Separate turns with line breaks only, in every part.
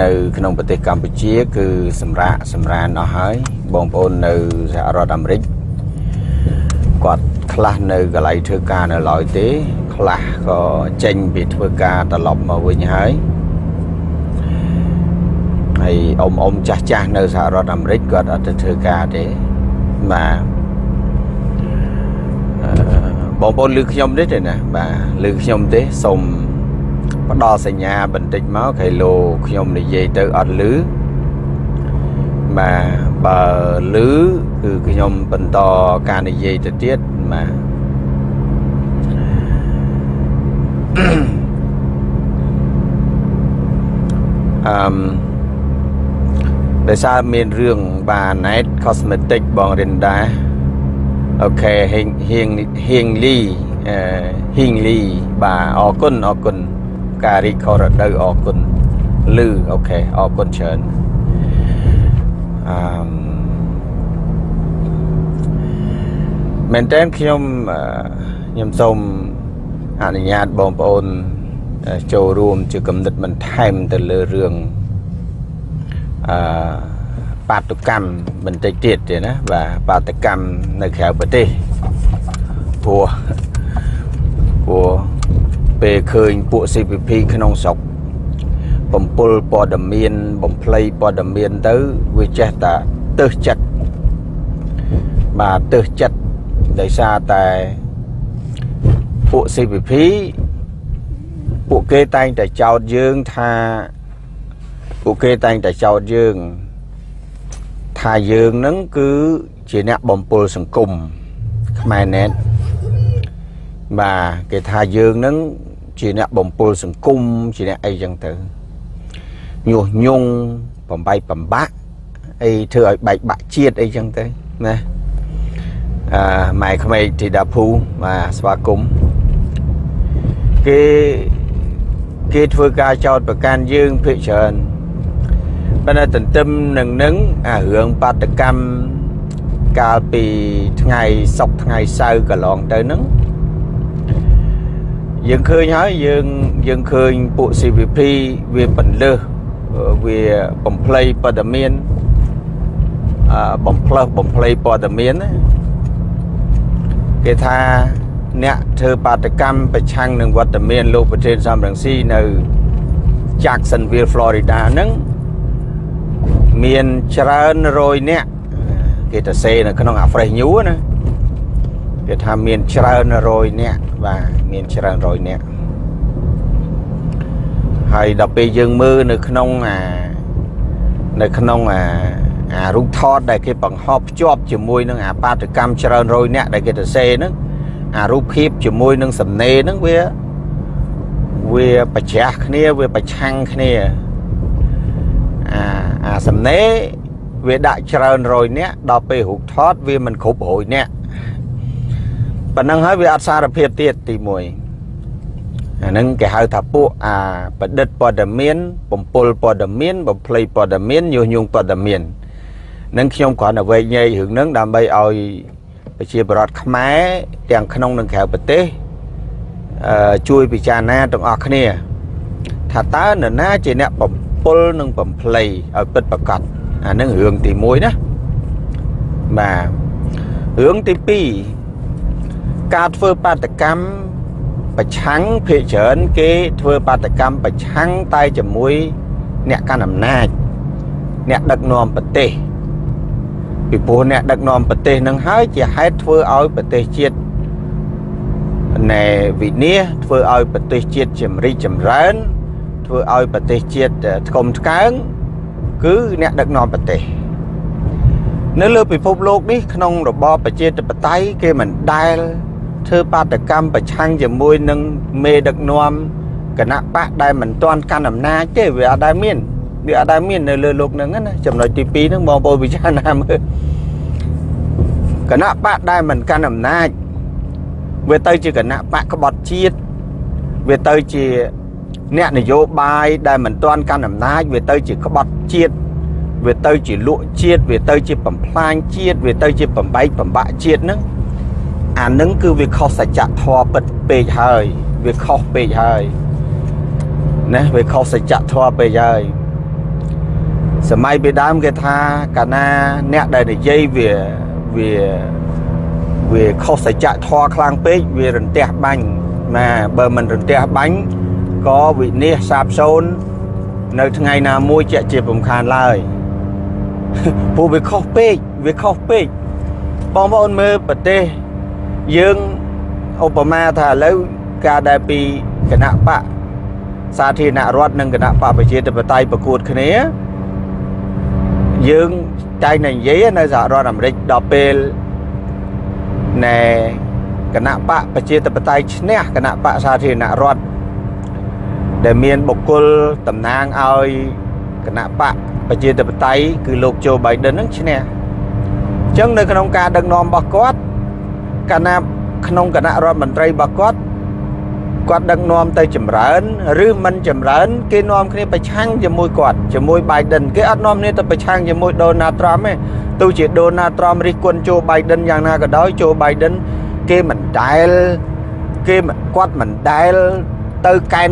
នៅក្នុងប្រទេសកម្ពុជា គឺសម្រាប់សម្រានអស់ហើយបងប្អូននៅសហរដ្ឋអាមេរិកគាត់ខ្លះនៅកន្លែងធ្វើការនៅឡើយទេ ខ្លះក៏ចេញពីធ្វើការត្រឡប់មកវិញហើយហើយអ៊ំអ៊ំចាស់ចាស់នៅសហរដ្ឋអាមេរិកគាត់អត់ទៅធ្វើការទេបាទអឺបងប្អូនឮខ្ញុំទេទេណាបាទឮខ្ញុំទេសូម ផ្ដល់សញ្ញាបន្តិចមកខៃឡូខ្ញុំនិយាយទៅអត់ឮបាទបើឮគឺខ្ញុំបន្តការនិយាយទៅទៀតបាទអឺមដោយសារមានរឿងបាទ Night Cosmetic បងរិនដាអូខេហៀងហៀងហៀងលីអឺហៀងលីបាទអរគុណអរគុណ ការរីខរដូវអរគុណលឺអូខេអរគុណច្រើនអឺមែនតើខ្ញុំខ្ញុំសូមអនុញ្ញាតបងប្អូនចូលរួមជាគំនិតបន្ថែមទៅលើរឿងអឺបាតុកម្មបន្តិចទៀតទេណាបាទបាតកម្មនៅក្រៅប្រទេសព្រោះព្រោះ ពេលឃើញពួក CPP ក្នុងស្រុកបំពល់ព័ត៌មានបំភ្លៃព័ត៌មានទៅវាចេះតែទឹះចិត្តបាទទឹះចិត្តដោយសារតែពួក CPP ពួកគេតែងតែចោទយើងថាពួកគេតែងតែចោទយើងថាយើងនឹងគឺជាអ្នកបំពុលសង្គមខ្មែរណែតបាទគេថាយើងនឹង ជាអ្នកបំពុលសង្គមជាអ្នកអីចឹងទៅញុះញង់បំបីបំបាក់អីធ្វើឲ្យបែកបាក់ជាតិអីចឹងទៅណាអឺម៉ែក្មេកធីតាភូបាទស្វាគមន៍គេគេធ្វើការចោតប្រកាន់យើងភិកច្រើនប៉ុន្តែទន្ទឹមនឹងនឹងអារឿងបាតកម្មកាលពីថ្ងៃសុកថ្ងៃសៅរ៍កន្លងទៅហ្នឹង យើងឃើញហើយយើងយើងឃើញពួក CVP វាបន្លឺវាបំភ្លៃព័ត៌មានអឺបំផ្លើសបំភ្លៃព័ត៌មានណាគេថាអ្នកធ្វើបាតកម្មប្រឆាំងនឹងវត្តមានលោកប្រធានសំរងស៊ីនៅ Jacksonville Florida ហ្នឹងមានច្រើនរយអ្នកគេទៅសេនៅក្នុងអា Fresh News ណាគេថាមានច្រើនរយអ្នក បាទមានច្រើនរយអ្នកហើយដល់ពេលយើងមើលនៅក្នុងអានៅក្នុងអាអារូបថតដែលគេបង្ហោះភ្ជាប់ជាមួយនឹងអាបាតកម្មច្រើនរយអ្នកដែលគេទៅសេហ្នឹងអារូបភាពជាមួយនឹងសំណេរហ្នឹងវាវាប្រជ្រះគ្នាវាប្រឆាំងគ្នាអាអាសំណេរវាដាក់ច្រើនរយនាក់ដល់ពេលរូបថតវាមិនគ្រប់រយនាក់ ប៉ុណ្ណឹងហើយវាអត់សារភាពទៀតទី1អាហ្នឹងគេហៅថាពួកអាប្រឌិតព័ត៌មានបំពល់ព័ត៌មានបំភ្លៃព័ត៌មានញុះញង់ព័ត៌មាននឹងខ្ញុំគ្រាន់តែវែកញែករឿងហ្នឹងដើម្បីឲ្យប្រជាពលរដ្ឋខ្មែរទាំងក្នុងនិងក្រៅប្រទេសអឺជួយពិចារណាទាំងអស់គ្នា ថាតើនរណាជាអ្នកបំពុលនិងបំភ្លៃឲ្យពិតប្រកបអានឹងរឿងទី1ណាបាទរឿងទី2 ការធ្វើបាតកម្មប្រឆាំងភេកច្រើនគេធ្វើបាតកម្មប្រឆាំងតែជាមួយអ្នកកាន់អំណាចអ្នកដឹកនាំប្រទេសពីព្រោះអ្នកដឹកនាំប្រទេសនឹងហើយជាហេតុធ្វើឲ្យប្រទេសជាតិណែវិនាសធ្វើឲ្យប្រទេសជាតិចម្រីកចម្រើន ធ្វើឲ្យប្រទេសជាតិថ្កុំថ្កើងគឺអ្នកដឹកនាំប្រទេសនៅលើពិភពលោកនេះក្នុងរបបប្រជាធិបតេយ្យគេមិនដែល ធ្វើបាតកម្មប្រឆាំងជាមួយនឹងមេដឹកនាំគណៈបកដែលមិនទាន់កាន់អំណាចទេវាអត់ដែលមានវាអត់ដែលមាននៅលើលោកហ្នឹងណាចំណុចទី2ហ្នឹងបងប្អូនពិចារណាមើលគណៈបកដែលមិនកាន់អំណាចវាទៅជាគណៈបកក្បត់ជាតិវាទៅជាអ្នកនយោបាយដែលមិនទាន់កាន់អំណាចវាទៅជាក្បត់ជាតិវាទៅជាលក់ជាតិវាទៅជាបំផ្លាញជាតិវាទៅជាបំបែកបំបាក់ជាតិហ្នឹង អានឹងគឺវាខុសសច្ចធម៌ពិតពេកហើយ វាខុសពេកហើយណាវាខុសសច្ចធម៌ពេកហើយសម័យពីដើមគេថាកាលណាអ្នកដែលនិយាយវាវាវាខុសសច្ចធម៌ខ្លាំងពេកវារន្ទះបាញ់ណាបើមិនរន្ទះបាញ់ក៏វិនិច្ឆ័យសាបសូន្យនៅថ្ងៃណាមួយជាក់ជាពំខានឡើយព្រោះវាខុសពេកវាខុសពេកបងប្អូនមើលប្រទេស យើងឧបមាថាឥឡូវការដែលពីគណៈបកសាធារណរដ្ឋនិងគណៈបកប្រជាធិបតេយ្យប្រកួតគ្នាយើងតែងតែនិយាយនៅសហរដ្ឋអាមេរិកដល់ពេលណែគណៈបកប្រជាធិបតេយ្យឈ្នះគណៈបកសាធារណរដ្ឋដែលមានបុគ្គលតំណាងឲ្យគណៈបកប្រជាធិបតេយ្យគឺលោកโจ Biden នឹងឈ្នះអញ្ចឹងនៅក្នុងការដឹកនាំរបស់គាត់ គណៈក្នុងគណៈរដ្ឋមន្ត្រីរបស់គាត់គាត់ដឹកនាំទៅចម្រើនឬមិនចម្រើន គេនាំគ្នាប្រឆាំងជាមួយគាត់ជាមួយ Biden គេអត់នាំគ្នាទៅប្រឆាំងជាមួយ Donald Trump ទេទោះជា Donald Trump រិះគន់ Joe Biden យ៉ាងណាក៏ដោយ Joe Biden គេមិនដែលគេគាត់មិនដែលទៅកែន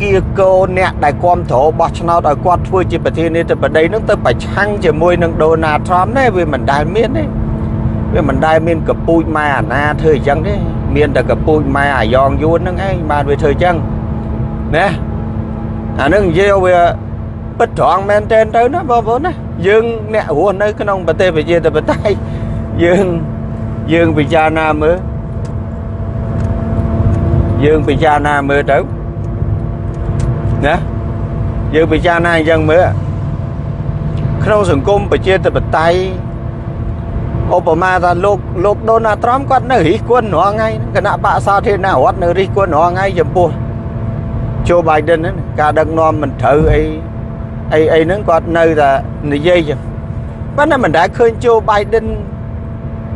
គៀកោអ្នកដែលគ្រប់គ្រងបោះឆ្នោតឲ្យគាត់ធ្វើជាប្រធានាធិបតីនឹងទៅប្រឆាំងជាមួយនឹង Donald Trump ទេវាមិនដែលមានទេ វាមិនដែលមានកពូជម៉ែអាណាធ្វើអញ្ចឹងទេមានតែកពូជម៉ែអាយ៉ងយួនហ្នឹងឯងបានវាធ្វើអញ្ចឹងណាអានឹងនិយាយវាពិតត្រង់មែនទែនទៅណាបងប្អូនណាយើងអ្នករស់នៅក្នុងប្រទេសប្រជាធិបតេយ្យយើងយើងពិចារណាមើលយើងពិចារណាមើលទៅណាយើងពិចារណាអញ្ចឹងមើលក្នុងសង្គមប្រជាធិបតេយ្យ ឧបមាថាលោកលោកដូណាល់ត្រាំគាត់នៅរិះគន់រាល់ថ្ងៃគណៈបកសាធារណរដ្ឋនៅរិះគន់រាល់ថ្ងៃចំពោះជូបៃដិនការដឹកនាំមិនត្រូវអីអីអីហ្នឹងគាត់នៅតែនិយាយចឹងប៉ុន្តែមិនដែលឃើញជូបៃដិន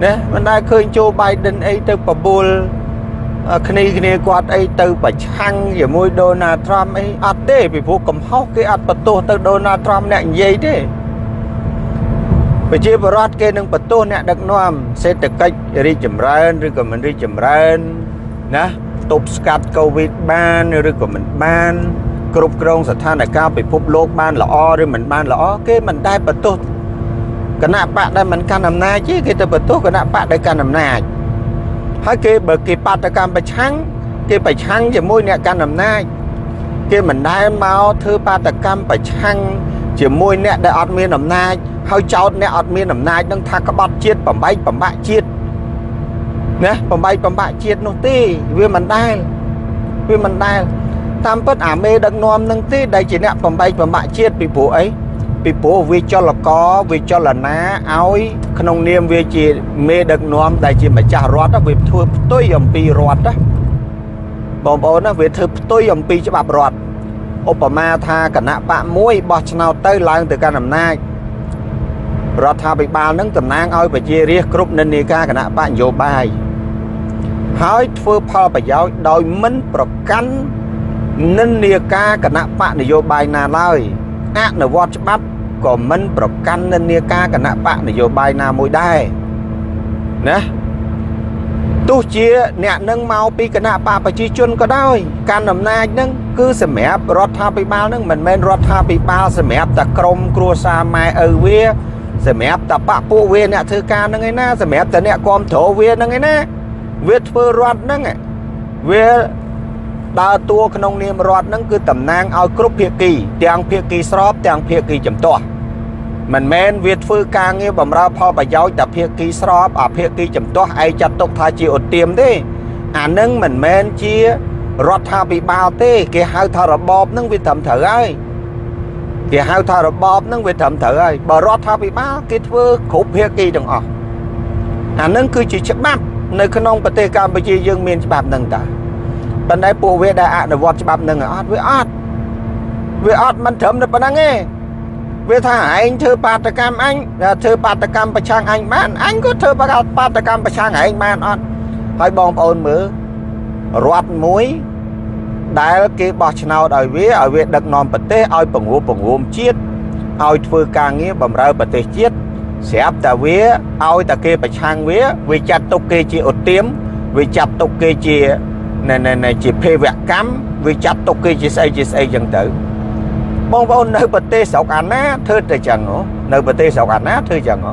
ណាមិនដែលឃើញជូបៃដិនអីទៅបបួលគ្នាគ្នាគាត់អីទៅប្រឆាំងជាមួយដូណាល់ត្រាំអីអត់ទេពីព្រោះកំហុសគេអត់បន្ទោសទៅដូណាល់ត្រាំអ្នកនិយាយទេ ប្រជាពលរដ្ឋគេនឹងបន្ទោសអ្នកដឹកនាំសេដ្ឋកិច្ចរីកចម្រើនឬក៏មិនរីកចម្រើនណាទប់ស្កាត់កូវីដបានឬក៏មិនបានគ្រប់គ្រងស្ថានភាពពិភពលោកបានល្អឬមិនបានល្អគេមិនដែលបន្ទោសគណៈបកដែលមិនកាន់អំណាចទេគេទៅបន្ទោសគណៈបកដែលកាន់អំណាចហើយគេបើគេបាតកម្មប្រឆាំងគេប្រឆាំងជាមួយអ្នកកាន់អំណាចគេមិនដែលមកធ្វើបាតកម្មប្រឆាំង ជាមួយអ្នកដែលអត់មានអំណាចហើយចោតអ្នកអត់មានអំណាចនឹងថាក្បត់ជាតិបំបែកបំបាក់ជាតិណាបំបែកបំបាក់ជាតិនោះទេវាមិនដែលវាមិនដែលតាមពិតអាមេដឹកនាំនឹងទេដែលជាអ្នកបំបែកបំបាក់ជាតិពីព្រោះអីពីព្រោះវាចលករវាចលនាឲ្យក្នុងនាមវាជាមេដឹកនាំដែលជាម្ចាស់រដ្ឋវាធ្វើផ្ទុយអំពីរដ្ឋណាបងប្អូនណាវាធ្វើផ្ទុយអំពីច្បាប់រដ្ឋ ឧបមាថាគណៈបកមួយបោះឆ្នោតទៅឡើងទៅកាន់អំណាចរដ្ឋាភិបាលនឹងតំណាងឲ្យប្រជារាស្ត្រគ្រប់និន្នាការគណៈបកនយោបាយហើយធ្វើផលប្រយោជន៍ដោយមិនប្រកាន់និន្នាការគណៈបកនយោបាយណាឡើយអនុវត្តច្បាប់ក៏មិនប្រកាន់និន្នាការគណៈបកនយោបាយណាមួយដែរណា ទោះជាអ្នកនឹងមកពីគណៈបកប្រជាជនក៏ដោយកាន់អំណាចនឹងគឺសម្រាប់រដ្ឋាភិបាលនឹងមិនមែនរដ្ឋាភិបាលសម្រាប់តែក្រមគ្រួសារម៉ែឪវាសម្រាប់តែបពពួកវាអ្នកធ្វើការហ្នឹងឯណាសម្រាប់តែអ្នកគ្រប់គ្រងវាហ្នឹងឯណាវាធ្វើរដ្ឋហ្នឹងវាដើរតួក្នុងនាមរដ្ឋហ្នឹងគឺតំណាងឲ្យគ្រប់ភាគីទាំងភាគីស្របទាំងភាគីចំទាស់ មិនមែនវាធ្វើការងារបម្រើផលប្រយោជន៍តែភាគីស្របអាភាគីចំទាស់ឯងចាត់ទុកថាជាឧទាមទេអានឹងមិនមែនជារដ្ឋាភិបាលទេគេហៅថារបបនឹងវាត្រឹមត្រូវហើយគេហៅថារបបនឹងវាត្រឹមត្រូវហើយបើរដ្ឋាភិបាលគេធ្វើគ្រប់ភាគីទាំងអស់អានឹងគឺជាច្បាប់នៅក្នុងប្រទេសកម្ពុជាយើងមានច្បាប់នឹងតាប៉ុន្តែពួកវាដែលអនុវត្តច្បាប់នឹងអត់វាអត់វាអត់មិនត្រឹមតែប៉ុណ្្នឹងទេ វាថាឯងធ្វើបាតកម្មអញធ្វើបាតកម្មប្រឆាំងអញបានអញក៏ធ្វើបាតកម្មប្រឆាំងឯងបានអត់ហើយបងប្អូនមើលរដ្ឋមួយដែលគេបោះឆ្នោតឲ្យវាឲ្យវាដឹកនាំប្រទេសឲ្យពង្រួមពង្រួមជាតិឲ្យធ្វើការងារបម្រើប្រទេសជាតិស្រាប់តែវាឲ្យតែគេប្រឆាំងវាវាចាត់ទុកគេជាឧទាមវាចាត់ទុកគេជាណែណែជាភេវកម្មវាចាត់ទុកគេជាស្អីជាស្អីចឹងទៅ បងប្អូននៅប្រទេសស្រុកអាណាធ្វើតែចឹងហ៎នៅប្រទេសស្រុកអាណាធ្វើចឹងហ៎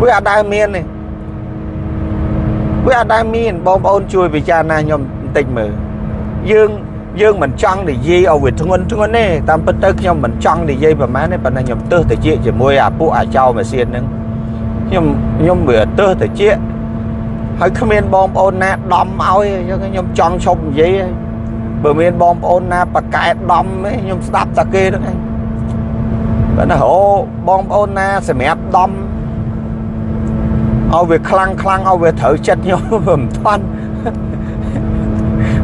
វាអត់ដែលមានទេវាអត់ដែលមានបងប្អូនជួយពិចារណាខ្ញុំបន្តិចមើលយើងយើងមិនចង់និយាយឲ្យវាធ្ងន់ធ្ងន់ទេតាមពិតទៅខ្ញុំមិនចង់និយាយប្រហែលទេប៉ុន្តែខ្ញុំទើសទៅជាជាមួយអាពួកអាចោម៉ាស៊ីនហ្នឹងខ្ញុំខ្ញុំវាទើសទៅជាហើយគ្មានបងប្អូនណាដំឲ្យអញ្ចឹងខ្ញុំចង់ឈប់និយាយហើយ បើមានបងប្អូនណាប្រកែដំខ្ញុំស្ដាប់តែគេហ្នឹងឯងបើណាអូបងប្អូនណាសម្រាប់ដំឲ្យវាខ្លាំងខ្លាំងឲ្យវាត្រូវចិត្តខ្ញុំមិនតាន់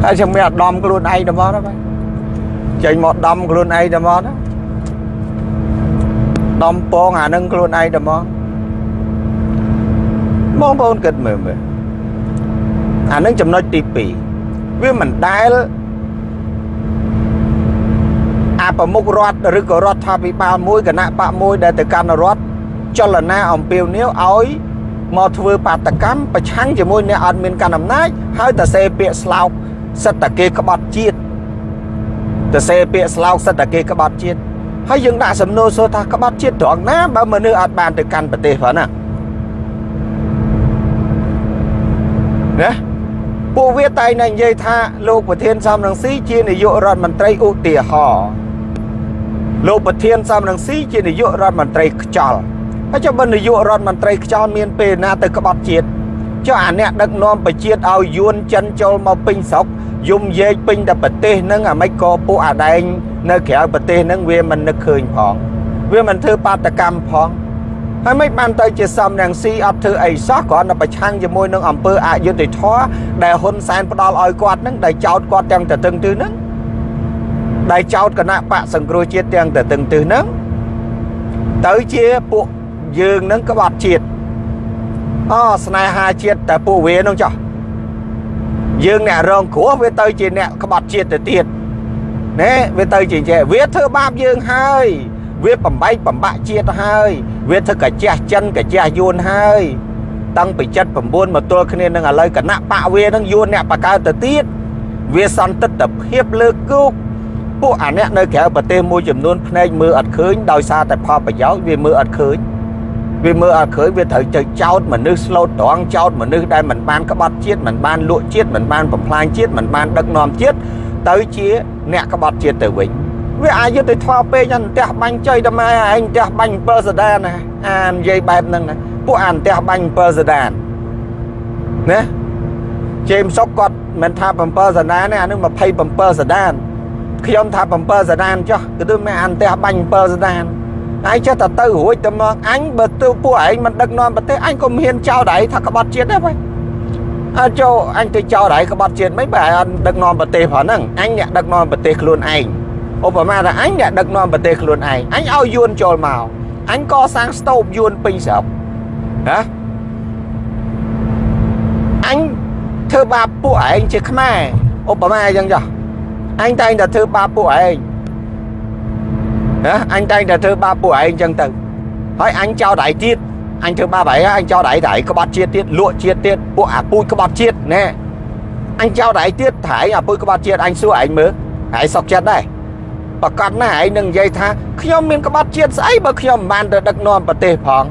ហើយខ្ញុំមានអាដំខ្លួនឯងតែមកណាបាទចេញមកដំខ្លួនឯងតែមកណាដំពងអានឹងខ្លួនឯងតែមកបងប្អូនគិតមើលមើលអានឹងចំណុចទី2វាមិនដែល អាប្រមុខរដ្ឋឬក៏រដ្ឋាភិបាលមួយគណៈបកមួយដែលទៅកាន់រដ្ឋចលនាអំពាវនាវឲ្យមកធ្វើបាតកម្មប្រឆាំងជាមួយអ្នកអត់មានកាន់អំណាចហើយតសេពាក្យស្លោកសិតតែគេក្បត់ជាតិតសេពាក្យស្លោកសិតតែគេក្បត់ជាតិហើយយើងដាក់សំណួរសួរថាក្បត់ជាតិត្រង់ណាបើមនុស្សអត់បានទៅកាន់ប្រទេសផងណាណាពួកវាតែងតែនិយាយថាលោកប្រធានសំរងស៊ីជានាយករដ្ឋមន្ត្រីឧទាហរណ៍ លោកប្រធានសំរងស៊ីជានាយករដ្ឋមន្ត្រីខ្ចល់ហើយចុះបើនាយករដ្ឋមន្ត្រីខ្ចល់មានពេលណាទៅក្បត់ជាតិចុះអាអ្នកដឹកនាំប្រជាជាតិឲ្យយួនចិនចូលមកពេញស្រុកយំយែកពេញតែប្រទេសហ្នឹងអាមិនក៏ពួកអាដែងនៅក្រៅប្រទេសហ្នឹងវាមិននឹកឃើញផងវាមិនធ្វើបាតកម្មផងហើយមិនបានទៅជាសំរងស៊ីអត់ធ្វើអីសោះគ្រាន់តែប្រឆាំងជាមួយនឹងអង្គើអយុធធរដែលហ៊ុនសែនផ្ដាល់ឲ្យគាត់ហ្នឹងដែលចោតគាត់ទាំងទៅទឹងទិសហ្នឹង ដែលចោតគណៈបកសង្គ្រោះជាតិទាំងទៅទឹងទិសហ្នឹងទៅជាពួកយើងនឹងក្បត់ជាតិអូស្នេហាជាតិតែពួកវានោះចោះយើងអ្នករងគ្រោះវាទៅជាអ្នកក្បត់ជាតិទៅទៀតណែវាទៅជាចេះវាធ្វើបាបយើងហើយវាបំបែកបំបាក់ជាតិហើយវាធ្វើកាជះចិនកាជះយួនហើយតាំងពី79មកទល់គ្នានឹងឥឡូវគណៈបកវានឹងយួនអ្នកបកកើតទៅទៀតវាសន្តិទ្ធភាពលើគោក ពួកអាអ្នកនៅក្រៅប្រទេសមួយចំនួនភ្នែកមើលអត់ឃើញដោយសារតែផលប្រយោជន៍វាមើលអត់ឃើញវាមើលអត់ឃើញវាត្រូវទៅចោតមនុស្សស្លូតត្រង់ចោតមនុស្សដែលមិនបានក្បត់ជាតិមិនបានលក់ជាតិមិនបានបំផ្លាញជាតិមិនបានដឹកនាំជាតិទៅជាអ្នកក្បត់ជាតិទៅវិញវាអាចយុទ្ធធម៌ពេកអន្តះបាញ់ចុយតម៉ែឯងផ្ទះបាញ់7សដានណាអានិយាយបែបហ្នឹងណាពួកអានផ្ទះបាញ់7សដានណាជេមសុកគាត់មិនថា7សដានទេអានឹង27សដាន ខ្ញុំថា7សដានចុះគឺមិនអានផ្ទះបាញ់7សដានឯងចេះតែទៅរួចទៅមកអញបើទៅពួកឯងមិនដឹកនាំប្រទេសអញក៏មានចោលដែរថាក្បត់ជាតិដែរបងអើចូលអញទៅចោលដែរក្បត់ជាតិមិនបែរអត់ដឹកនាំប្រទេសផងហ្នឹងអញអ្នកដឹកនាំប្រទេសខ្លួនឯងឧបមាថាអញអ្នកដឹកនាំប្រទេសខ្លួនឯងអញឲ្យយួនចូលមកអញកសាងស្តូបយួនពេញស្រុកណាអញធ្វើបាបពួកឯងជាខ្មែរឧបមាអញ្ចឹងចុះ អញតែងតែធ្វើបាបពួកឯងណាអញតែងតែធ្វើបាបពួកឯងអញ្ចឹងទៅហើយអញចោលដៃទៀតអញធ្វើបាបឯងអញចោលដៃដៃក្បត់ជាតិទៀតលក់ជាតិទៀតពួកអាពូជក្បត់ជាតិណែអញចោលដៃទៀតថាឯងអាពូជក្បត់ជាតិអញសួរឯងមើលឯងសុកចិត្តដែរប្រកាសណាឯងនឹងនិយាយថាខ្ញុំមានក្បត់ជាតិស្អីបើខ្ញុំមិនបានទៅដឹកនាំប្រទេសផង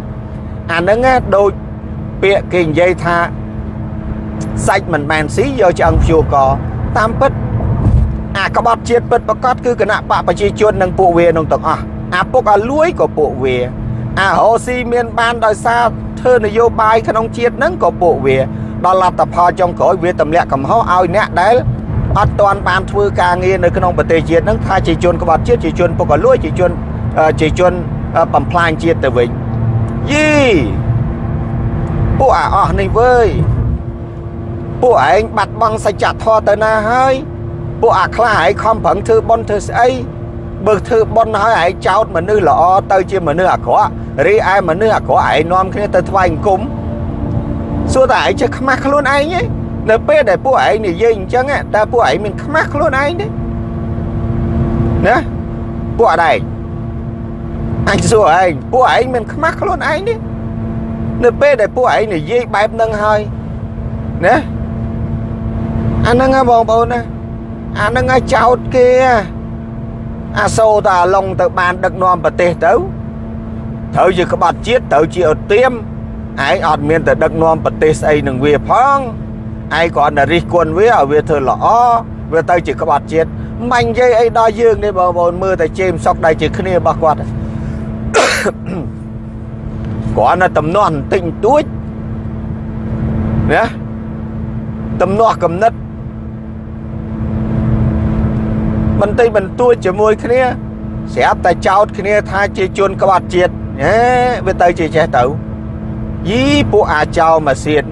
អាហ្នឹងដូចពាក្យគេនិយាយថាសាច់មិនបានស៊ីយកឆ្អឹងភួរកតាមពិតអា ក្បត់ជាតិពិតប្រកបគឺគណៈបកប្រជាជននិងពួកវានឹងទាំងអស់អាពុកអាលួយក៏ពួកវាអារ៉ូស៊ីមានបានដោយសារធ្វើនយោបាយក្នុងជាតិហ្នឹងក៏ពួកវាដល់លទ្ធផលចុងក្រោយវាទម្លាក់កំហុសឲ្យអ្នកដែលអត់ទាន់បានធ្វើការងារនៅក្នុងប្រទេសជាតិហ្នឹងថាជាជនក្បត់ជាតិជាជនពុកលួយជាជនជាជនបំផ្លាញជាតិទៅវិញយីពួកអាអស់នេះវើយពួកឯងបាត់បង់សច្ចធម៌ទៅណាហើយ ពួកអាខ្លះឯងខំប្រឹងធ្វើប៉ុនធ្វើស្អីបើធ្វើប៉ុនហើយឯងចោតមនុស្សល្អទៅជាមនុស្សអាក្រក់រីឯមនុស្សអាក្រក់ឯងនាំគ្នាទៅថ្វាយអង្គមសួរតែឯងចេះខ្មាស់ខ្លួនឯងទេនៅពេលដែលពួកឯងនិយាយអញ្ចឹងតើពួកឯងមានខ្មាស់ខ្លួនឯងទេណាពួកអត់ឯងអញសួរឯងពួកឯងមានខ្មាស់ខ្លួនឯងទេនៅពេលដែលពួកឯងនិយាយបែបហ្នឹងហើយណាអាហ្នឹងបងប្អូនណា អាហ្នឹងឲ្យចោតគេអាសូតាអាឡុងទៅបានដឹកនាំប្រទេសទៅត្រូវជាក្បត់ជាតិត្រូវជាឧទាមឯងអត់មានទៅដឹកនាំប្រទេសស្អីនឹងវាផងឯងគ្រាន់តែរិះគន់វាឲ្យវាធ្វើល្អវាទៅជាក្បត់ជាតិមិននិយាយអីដល់យើងនេះបងប្អូនមើលតែជេមសុកដៃជាគ្នារបស់គាត់គ្រាន់តែតំណោះបន្តិចបន្តួចណាតំណោះកំណត់ បន្តិចបន្តួចជាមួយគ្នាស្រាប់តែចោតគ្នាថាជាជនក្បត់ជាតិហេវាទៅជាចេះទៅយីពួកអាចោម៉ាស៊ីន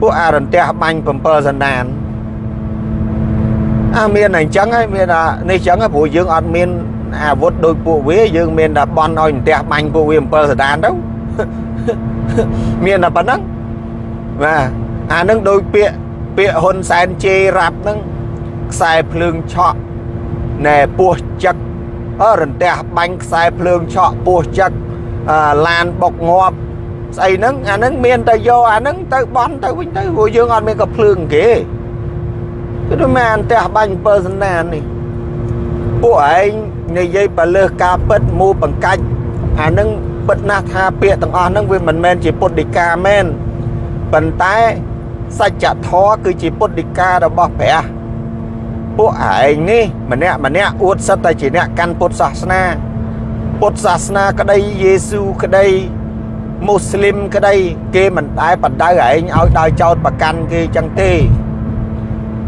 ពួកអារន្ទះបាញ់7សណ្ដានអាមានអញ្ចឹងហើយមាននេះអញ្ចឹងព្រោះយើងអត់មានអាវុធដូចពួកវាយើងមានតែបន់ឲ្យអន្ទះបាញ់ពួកវា7សណ្ដានទៅមានតែប៉ុណ្ណឹងបាទអានឹងដូចពាក្យពាក្យហ៊ុនសែនជេររ៉ាប់ហ្នឹងខ្សែភ្លើងឆក់ ណែពោះចឹកអរន្ទះបាញ់ខ្សែភ្លើងឆក់ពោះចឹកឡានបុកងាប់ស្អីហ្នឹងអាហ្នឹងមានតែយកអាហ្នឹងទៅបន់ទៅវិញទៅព្រោះយើងអត់មានក៏ភ្លើងគេគឺទៅមានអន្ទះបាញ់7សណ្ដាននេះពួកឯងនិយាយបលើសការពិតមូបង្កាច់អាហ្នឹងពិតណាស់ថាពាក្យទាំងអស់ហ្នឹងវាមិនមែនជាពុទ្ធដីកាមែនប៉ុន្តែសច្ចធម៌គឺជាពុទ្ធដីការបស់ព្រះ ពួកឯងនេះម្នាក់ម្នាក់អួតសិតតែជាអ្នកកាន់ពុទ្ធសាសនា ពុទ្ធសាសនាក្តីយេស៊ូក្តីមូស្លីមក្តី គេមិនដែលបដៅឯងឲ្យដើរចោតប្រកាន់គេចឹងទេ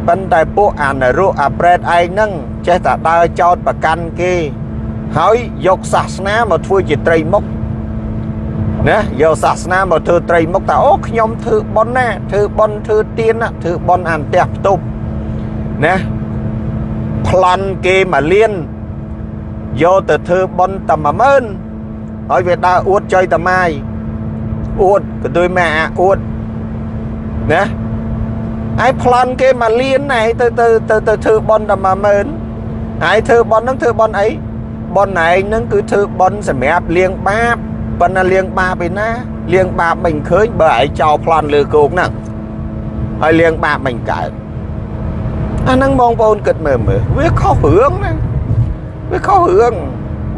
ប៉ុន្តែពួកអានរុអាប្រេតឯងហ្នឹងចេះតែដើរចោតប្រកាន់គេ ហើយយកសាសនាមកធ្វើជាត្រីមុខណាយកសាសនាមកធ្វើត្រីមុខថាអូខ្ញុំធ្វើប៉ុនណាធ្វើប៉ុនធ្វើទៀនណាធ្វើប៉ុនអន្តះផ្ទប់ណា ប្លន់គេមកលៀនយកទៅធ្វើប៉ុនតែ10000ហើយវាដើរអួតចុយតម៉ាយអួតក៏ដូចម៉ែអាអួតណាហើយប្លន់គេមកលៀនឯងទៅទៅទៅទៅធ្វើប៉ុនតែ10000ហើយធ្វើប៉ុនហ្នឹងធ្វើប៉ុនអីប៉ុនឯងហ្នឹងគឺធ្វើប៉ុនសម្រាប់លៀងបាបប៉ុន្តែលៀងបាបឯណាលៀងបាបមិនឃើញបើឯងចោលប្លន់លើគោកហ្នឹងហើយលៀងបាបមិនកើត អាហ្នឹងបងប្អូនគិតមើលមើលវាខុសរឿងណាវាខុសរឿង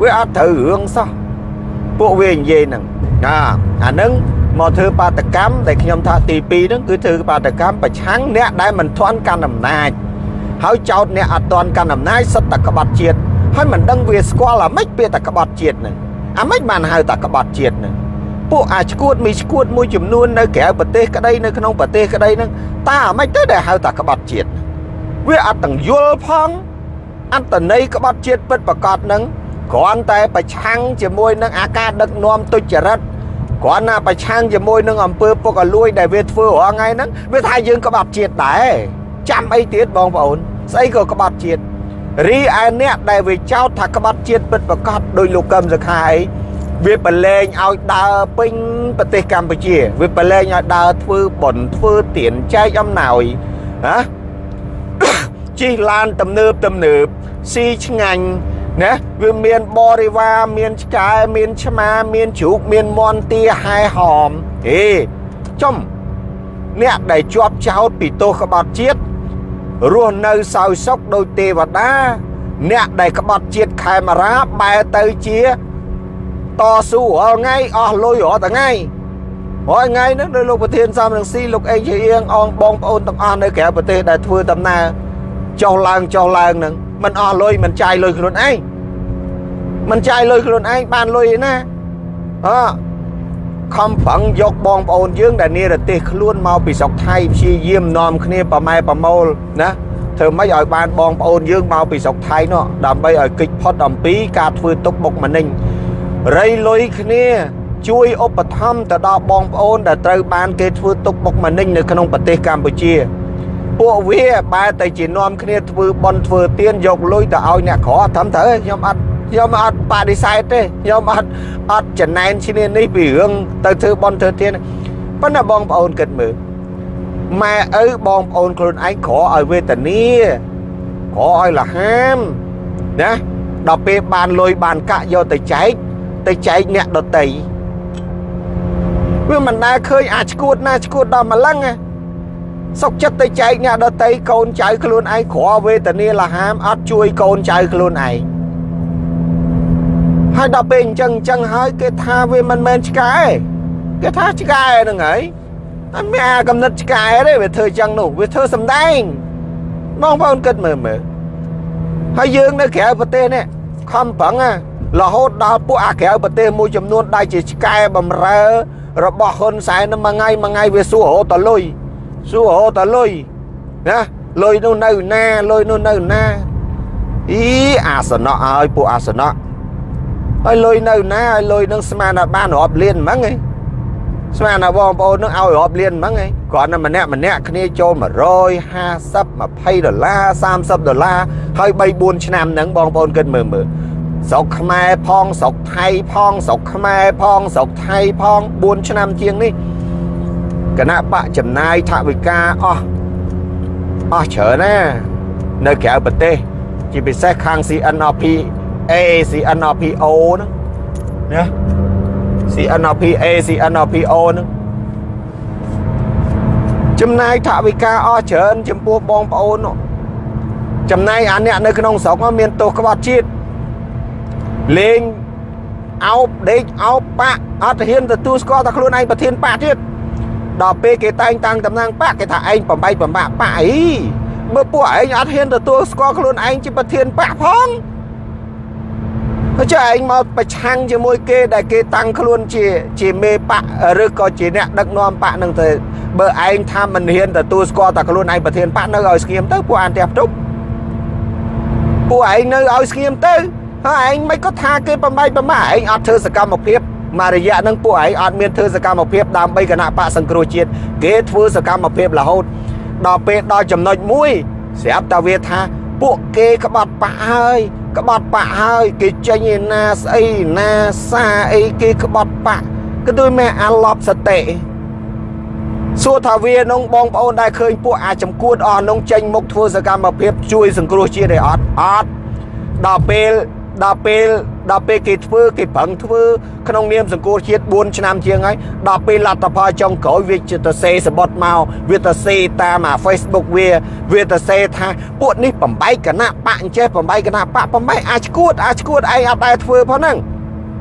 វាអត់ត្រូវរឿងសោះពួកវានិយាយហ្នឹងណាអាហ្នឹងមកធ្វើបាតកម្មដែលខ្ញុំថាទី2ហ្នឹងគឺធ្វើបាតកម្មប្រឆាំងអ្នកដែលមិនធន់កាន់អំណាចហើយចោតអ្នកអត់ទាន់កាន់អំណាចសិតតែក្បត់ជាតិហើយមិនដឹងវាស្គាល់អាម៉េចពាក្យតែក្បត់ជាតិហ្នឹងអាម៉េចបានហៅតែក្បត់ជាតិហ្នឹងពួកអាឈួតមីឈួតមួយចំនួននៅក្រៅប្រទេសក្តីនៅក្នុងប្រទេសក្តីហ្នឹងតើអាម៉េចទៅដែលហៅតែក្បត់ជាតិ វាអត់ទាំងយល់ផង អត្តន័យក្បត់ជាតិពិតប្រកបហ្នឹងគ្រាន់តែប្រឆាំងជាមួយនឹងអាការដឹកនាំទុច្ចរិតគ្រាន់តែប្រឆាំងជាមួយនឹងអំពើពុករលួយដែលវាធ្វើរាល់ថ្ងៃហ្នឹងវាថាយើងក្បត់ជាតិដែរចាំអីទៀតបងប្អូន ស្អីក៏ក្បត់ជាតិរីឯអ្នកដែលវាចោទថាក្បត់ជាតិពិតប្រកបដោយលោកកឹមសុខាអីវាប្រឡែងឲ្យដើរពេញប្រទេសកម្ពុជា វាប្រឡែងឲ្យដើរធ្វើបុណ្យធ្វើទានចែកអំណោយណា ជិះឡានទំនើបទំនើបស៊ីឆ្ងាញ់ណាវាមានបរិវារមានឆ្កែមានឆ្មាមានជ្រូកមានមន់ទាហែហោមហេចំអ្នកដែលជាប់ចោតពីទោសក្បត់ជាតិរស់នៅសោយសុខដោយទេវតា អ្នកដែលក្បត់ជាតិខេមរាបែរទៅជាតស៊ូរាល់ថ្ងៃអស់លុយរាល់ថ្ងៃរាល់ថ្ងៃហ្នឹងដោយលោកប្រធានសំរងស៊ីលោកអេងជាអៀងអងបងប្អូនទាំងអស់នៅក្រៅប្រទេសដែលធ្វើដំណើរ ចុះឡើងចុះឡើងហ្នឹងมันអស់លុយมันចាយលុយខ្លួនឯងมันចាយលុយខ្លួនឯងបានលុយឯណាអខំប្រឹងយកបងប្អូនយើងដែលនិរទេសខ្លួនមកពីស្រុកថៃព្យាយាមនាំគ្នាប្រម៉ែប្រមូលណាធ្វើម៉េចឲ្យបានបងប្អូនយើងមកពីស្រុកថៃនោះដើម្បីឲ្យគេចផុតអំពីការធ្វើទុកបុកម្នេញរៃលុយគ្នាជួយឧបត្ថម្ភទៅដល់បងប្អូនដែលត្រូវបានគេធ្វើទុកបុកម្នេញនៅក្នុងប្រទេសកម្ពុជា ពួកវាបែរតែជានាំគ្នាធ្វើបន់ធ្វើទៀនយកលុយទៅឲ្យអ្នកក្រត្រឹមត្រូវខ្ញុំអត់ខ្ញុំអត់បដិសេធទេខ្ញុំអត់អត់ចំណែនឈ្នានេះពីរឿងទៅធ្វើបន់ធ្វើទៀនប៉ុន្តែបងប្អូនគិតមើលម៉ែឪបងប្អូនខ្លួនឯងក្រឲ្យវេទនាក្រឲ្យលហាមណាដល់ពេលបានលុយបានកាក់យកទៅចែកទៅចែកអ្នកដតីវាមិនដែលឃើញអាចឈួតណាឈួតដល់ម្លឹងណា សុកចិត្តទៅចែកអ្នកដតីកូនចៅខ្លួនឯងក្រវេទនាលហាមអត់ជួយកូនចៅខ្លួនឯងហើយដល់ពេលអញ្ចឹងអញ្ចឹងហើយគេថាវាមិនមែនឆ្កែគេថាឆ្កែហ្នឹងហើយអត់មានអាកំណត់ឆ្កែទេវាធ្វើអញ្ចឹងនោះវាធ្វើសម្ដែងបងប្អូនគិតមើលមើលហើយយើងនៅក្រៅប្រទេសនេះខំប្រឹងរហូតដល់ពួកអាក្រៅប្រទេសមួយចំនួនដែលជាឆ្កែបំរើរបស់ហ៊ុនសែនមួយថ្ងៃមួយថ្ងៃវាសួររហូតតលុយ សួររហូតតលុយណាលុយនោះនៅណាលុយនោះនៅណាអីអាសនៈឲ្យពួកអាសនៈហើយលុយនៅណាហើយលុយនឹងស្មានថាបានរាប់លានហ្មងឯងស្មានថាបងប្អូននឹងឲ្យរាប់លានហ្មងឯងគ្រាន់តែម្នាក់ម្នាក់គ្នាចូល150 20ដុល្លារ30ដុល្លារហើយ3 4ឆ្នាំហ្នឹងបងប្អូនគិតមើលមើលស្រុកខ្មែរផងស្រុកថៃផងស្រុកខ្មែរផងស្រុកថៃផង4ឆ្នាំជាងនេះ គណៈបកចំណាយថវិកាអស់អស់ច្រើនណានៅក្រៅប្រទេស ជាពិសេសខាង CNRP A CNRPO ហ្នឹងណា CNRPA CNRPO ហ្នឹងចំណាយថវិកាអស់ច្រើនចំពោះបងប្អូនចំណាយអាអ្នកនៅក្នុងស្រុកមានទោសក្បត់ជាតិលេងអោបដេកអោបបាក់អត់ហ៊ានទទួលស្គាល់តែខ្លួនឯងប្រធានបាក់ទៀត ដល់ពេលគេតែងតាំងតំណាងបាក់គេថាឯងបំបីបំបាក់បាក់អីបើពួកឯងអត់ហ៊ានទទួលស្គាល់ខ្លួនឯងជាប្រធានបាក់ផងចុះឯងមកប្រឆាំងជាមួយគេដែលគេតាំងខ្លួនជាជាមេបកឬក៏ជាអ្នកដឹកនាំបកនឹងទៅបើឯងថាមិនហ៊ានទទួលស្គាល់តែខ្លួនឯងប្រធានបកនៅឲ្យស្ងៀមទៅពួកអានផ្ទះផ្ទប់ពួកឯងនៅឲ្យស្ងៀមទៅហើយឯងមិនក៏ថាគេបំបីបំម៉ាឯងអត់ធ្វើសកម្មភាព មករយៈនឹងពួកឯងអត់មានធ្វើសកម្មភាពដើម្បីគណៈបកសង្គ្រោះជាតិគេធ្វើសកម្មភាពរហូតដល់ពេលដល់ចំណុចមួយស្រាប់តែវាថាពួកគេក្បត់បាក់ហើយក្បត់បាក់ហើយគេចេញឯណាស្អីណាសាអីគេក្បត់បាក់គឺដូចមែអាឡប់សតិសួរថាវានងបងប្អូនដែលឃើញពួកអាចំគួតអស់នងចេញមុខធ្វើសកម្មភាពជួយសង្គ្រោះជាតិឯអត់អត់ដល់ពេល ដល់ពេលដល់ពេលគេធ្វើគេប្រឹងធ្វើក្នុងនាមសង្គមជាតិ4ឆ្នាំជាងហើយដល់ពេលលទ្ធផលចុងក្រោយវាជាទៅសេសបុតមកវាទៅសេតាមអា Facebook វាវាទៅសេថាពួកនេះបំបែកគណៈបកអញ្ចេះបំបែកគណៈបកបំបែកអាចឈួតអាចឈួតឯងអត់ដែរធ្វើផងហ្នឹង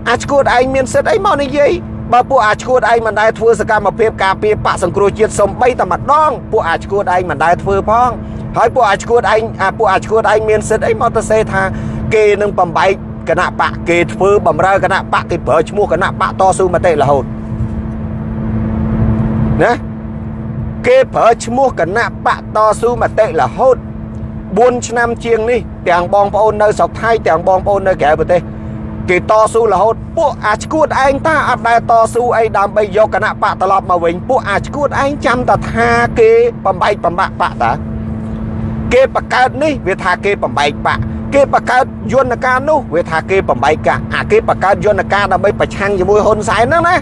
អាចឈួតឯងមានសិទ្ធអីមកនិយាយបើពួកអាឈួតឯងមិនដែលធ្វើសកម្មភាពការពារបកសង្គ្រោះជាតិសំបីតែម្ដងពួកអាឈួតឯងមិនដែលធ្វើផងហើយពួកអាឈួតឯងពួកអាឈួតឯងមានសិទ្ធអីមកទៅសេថា គេនឹងបំបែកគណៈបកគេធ្វើបំរើគណៈបកគេប្រើឈ្មោះគណៈបកតស៊ូមតិរហូតណាគេប្រើឈ្មោះគណៈបកតស៊ូមតិរហូត4ឆ្នាំជាងនេះទាំងបងប្អូននៅស្រុកថៃទាំងបងប្អូននៅក្រៅប្រទេសគេតស៊ូរហូតពួកអាឈួតឯងតាអត់ដែលតស៊ូអីដើម្បីយកគណៈបកត្រឡប់មកវិញពួកអាឈួតឯងចាំតែថាគេបំបែកបំបាក់បកតាគេបង្កើតនេះវាថាគេបំបែកបក គេបង្កើតយន្តការនោះវាថាគេបំបែកកាអាគេបង្កើតយន្តការដើម្បីប្រឆាំងជាមួយហ៊ុនសែនហ្នឹងណា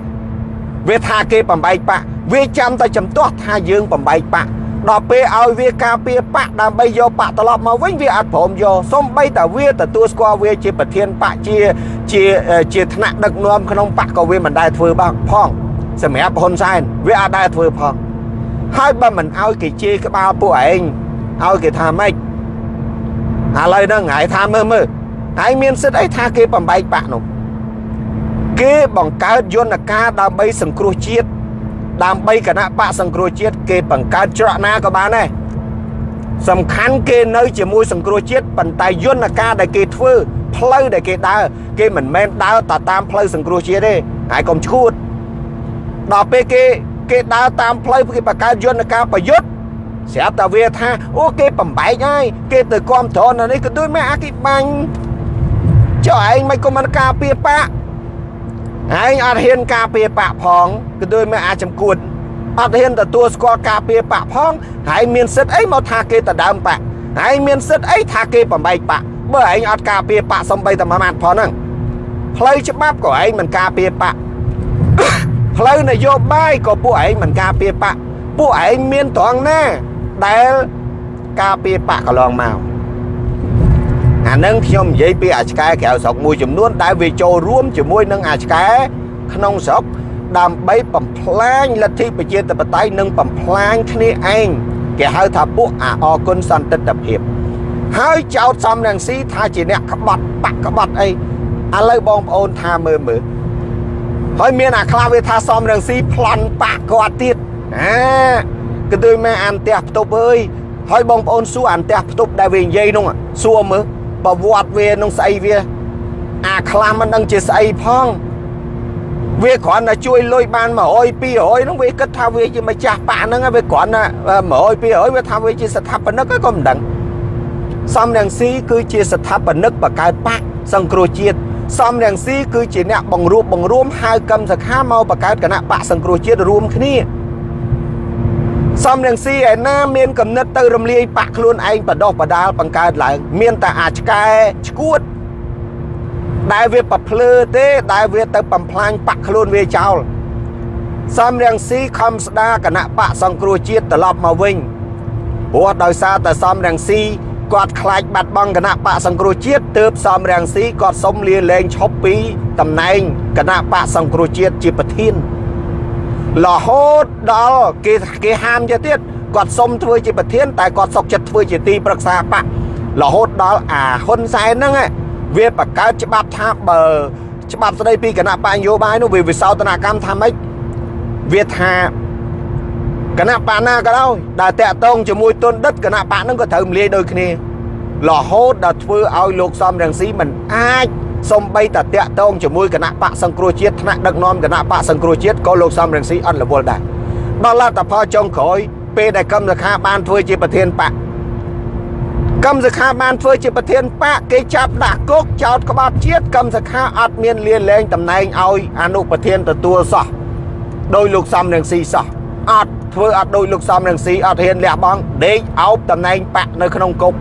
វាថាគេបំបែកបាក់វាចាំតែចំទាស់ថាយើងបំបែកបាក់ដល់ពេលឲ្យវាការពារបកដើម្បីយកបកត្រឡប់មកវិញវាអត់ព្រមយកសំបីតែវាទទួលស្គាល់វាជាប្រធានបកជាជាជាថ្នាក់ដឹកនាំក្នុងបកក៏វាមិនដែលធ្វើបាក់ផងសម្រាប់ហ៊ុនសែនវាអត់ដែលធ្វើផងហើយបើមិនឲ្យគេជេរក្បាលពួកឯងឲ្យគេថាម៉េច ឥឡូវហ្នឹងហើយថាមើលមើលហើយមានសិទ្ធអីថាគេបំបែកបាក់នោះគេបង្កើតយន្តការដើម្បីសង្គ្រោះជាតិដើម្បីគណៈបកសង្គ្រោះជាតិគេបង្កើតច្រកណាក៏បានដែរសំខាន់គេនៅជាមួយសង្គ្រោះជាតិប៉ុន្តែយន្តការដែលគេធ្វើផ្លូវដែលគេដើរគេមិនមែនដើរតែតាមផ្លូវសង្គ្រោះជាតិទេហើយកុំឈួតដល់ពេលគេគេដើរតាមផ្លូវគេបង្កើតយន្តការប្រយុទ្ធ ស្រាប់តែវាថាអូគេបំបែកហើយគេទៅគ្រប់ត្រនៅនេះក៏ដូចមែអាគិបាញ់ចុះឯងមិនក៏មិនការពារបាក់ឯងអត់ហ៊ានការពារបាក់ផងក៏ដូចមែអាចចំគួតអត់ហ៊ានទទួលស្គាល់ការពារបាក់ផងហើយមានសិទ្ធអីមកថាគេទៅដើមបាក់ហើយមានសិទ្ធអីថាគេបំបែកបាក់បើឯងអត់ការពារបាក់សំបីតែមួយម៉ាត់ផងហ្នឹងផ្លូវច្បាប់ក៏ឯងមិនការពារបាក់ផ្លូវនយោបាយក៏ពួកឯងមិនការពារបាក់ពួកឯងមានត្រង់ណា ដែលការពារបកកន្លងមកអានឹងខ្ញុំនិយាយពីអាឆ្កែក្រៅស្រុកមួយចំនួនដែលវាចូលរួមជាមួយនឹងអាឆ្កែក្នុងស្រុកដើម្បីបំផ្លាញលទ្ធិប្រជាធិបតេយ្យនិងបំផ្លាញគ្នាឯងគេហៅថាពួកអាអគុណសន្តិទ្ធភាព ហើយចោតសំរងស៊ីថាជាអ្នកក្បត់បាក់ក្បត់អីឥឡូវបងប្អូនថាមើលមើលហើយមានអាខ្លះវាថាសំរងស៊ីប្លន់បាក់គាត់ទៀតអា គឺដូចម៉ែអានផ្ទះផ្ទប់អើយហើយបងប្អូនសួរអានផ្ទះផ្ទប់ដែលវានិយាយនោះសួរមើលប្រវត្តិវានឹងស្អីវា អាខ្លះមិនដឹងជាស្អីផងវាគ្រាន់តែជួយលុយបាន100 200ហ្នឹងវាគិតថាវាជាម្ចាស់ប៉ាហ្នឹងវាគ្រាន់តែ100 200វាថាវាជាស្ថាបនិកក៏មិនដឹងសំរងស៊ីគឺជាស្ថាបនិកបង្កើតប៉ាសង្គ្រោះជាតិសំរងស៊ីគឺជាអ្នកបង្រួបបង្រួមហៅកម្មសខាមកបង្កើតគណៈបកសង្គ្រោះជាតិរួមគ្នា សំរងស៊ីឯណាមានកំណត់ទៅរំលាយបាក់ខ្លួនឯងបដោះបដាលបង្កើតឡើង មានតែអាចឆ្កែឈួតដែលវាប្រភ្លឺទេដែលវាទៅបំផ្លាញបាក់ខ្លួនវាចោលសំរងស៊ីខំស្ដារគណៈបកសង្គ្រោះជាតិត្រឡប់មកវិញព្រោះដោយសារតែសំរងស៊ីគាត់ខ្លាចបាត់បង់គណៈបកសង្គ្រោះជាតិទើបសំរងស៊ីគាត់សុំលាលែងឈប់ពីតំណែងគណៈបកសង្គ្រោះជាតិជាប្រធាន រហូតដល់គេគេហាមទៅទៀតគាត់សុំធ្វើជាប្រធានតែគាត់សុកចិត្តធ្វើជាទីប្រឹក្សាបករហូតដល់អាហ៊ុនសែនហ្នឹងវាបង្កើតច្បាប់ថាបើច្បាប់ស្ដីពីគណៈបញ្ញោបាយនោះវាវិសោធនកម្មថាម៉េចវាថាគណៈបកណាក៏ដោយដែលតាក់ទងជាមួយទុនដិតគណៈបកហ្នឹងក៏ត្រូវមលាយដូចគ្នារហូតដល់ធ្វើឲ្យលោកសំរងស៊ីមិនអាច សំបីតាតាក់ទងជាមួយគណៈបកសង្គ្រោះជាតិថ្នាក់ដឹកនាំគណៈបកសង្គ្រោះជាតិក៏លោកសំរងស៊ីអត់រវល់ដែរដល់លទ្ធផលចុងក្រោយពេលដែលកម្មសខាបានធ្វើជាប្រធានបកកម្មសខាបានធ្វើជាប្រធានបកគេចាប់ដាក់គុកចោតក្បត់ជាតិកម្មសខាអត់មានលៀនលែងតំណែងឲ្យអនុប្រធានទទួលសោះដោយលោកសំរងស៊ីសោះអត់ធ្វើអត់ដោយលោកសំរងស៊ីអត់ហ៊ានលះបង់ដេកអោបតំណែងបកនៅក្នុងគុក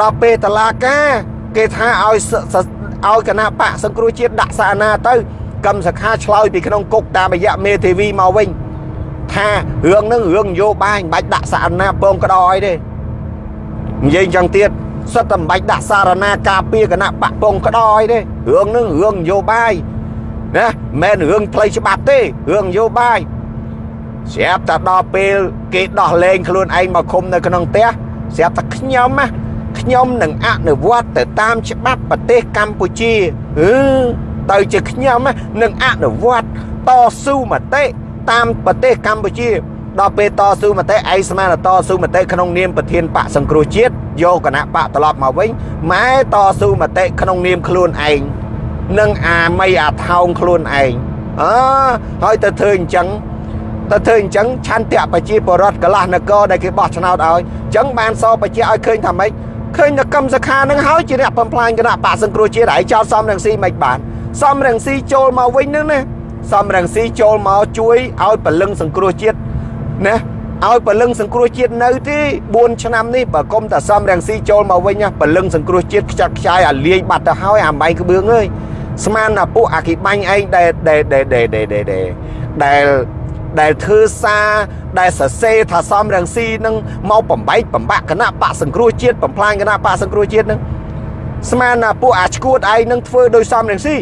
ដល់ពេលតឡាការ គេថាឲ្យឲ្យគណៈបកសង្គ្រោះជាតិដាក់សារណាទៅកម្មសខាឆ្លើយពីក្នុងគុកតាមរយៈមេធាវីមកវិញថារឿងហ្នឹងរឿងនយោបាយមិនបាច់ដាក់សារណាពងក្តោអីទេនិយាយចឹងទៀតសិតតែមិនបាច់ដាក់សារណាការពារគណៈបកពងក្តោអីទេរឿងហ្នឹងរឿងនយោបាយណាមិនមែនរឿងផ្លូវច្បាប់ទេរឿងនយោបាយស្រាប់តែដល់ពេលគេដោះលែងខ្លួនឯងមកឃុំនៅក្នុងផ្ទះស្រាប់តែខ្ញុំណា ខ្ញុំនឹងអនុវត្តទៅតាមច្បាប់ប្រទេសកម្ពុជាអឺទៅជាខ្ញុំនឹងអនុវត្តតស៊ូមតិតាមប្រទេសកម្ពុជាដល់ពេលតស៊ូមតិឯងស្មានតស៊ូមតិក្នុងនាមប្រធានបកសង្គ្រោះជាតិយកគណៈបកត្រឡប់មកវិញម៉ែតស៊ូមតិក្នុងនាមខ្លួនឯងនឹងអាមីអាថោងខ្លួនឯងអើហើយទៅធ្វើអញ្ចឹងទៅធ្វើអញ្ចឹងឆន្ទៈប្រជាពលរដ្ឋកលាស់នគរដែលគេបោះឆ្នោតឲ្យអញ្ចឹងបានសបជាឲ្យឃើញថាម៉េច ឃើញតែកម្មសខានឹងហើយជាអ្នកបំផ្លាញគណៈបកសង្គ្រោះជាតិហើយចោតសំរងស៊ីមិនបានសំរងស៊ីចូលមកវិញនឹងណាសំរងស៊ីចូលមកជួយឲ្យពលឹងសង្គ្រោះជាតិណាឲ្យពលឹងសង្គ្រោះជាតិនៅទេ4ឆ្នាំនេះបើគុំតែសំរងស៊ីចូលមកវិញពលឹងសង្គ្រោះជាតិខ្ចាត់ខ្ចាយអាលាយបាត់ទៅហើយអាម៉ៃក្បឿងអើយស្មានតែពួកអាគីបាញ់ឯងដែលដែលដែលដែលដែល ដែលធ្វើសារដែលសរសេរថាសំរងស៊ីនឹងមកបំបែកបំបាក់គណៈបកសង្គ្រោះជាតិបំផ្លាញគណៈបកសង្គ្រោះជាតិនឹងស្មានណាពួកអាឈួតឯងនឹងធ្វើដោយសំរងស៊ី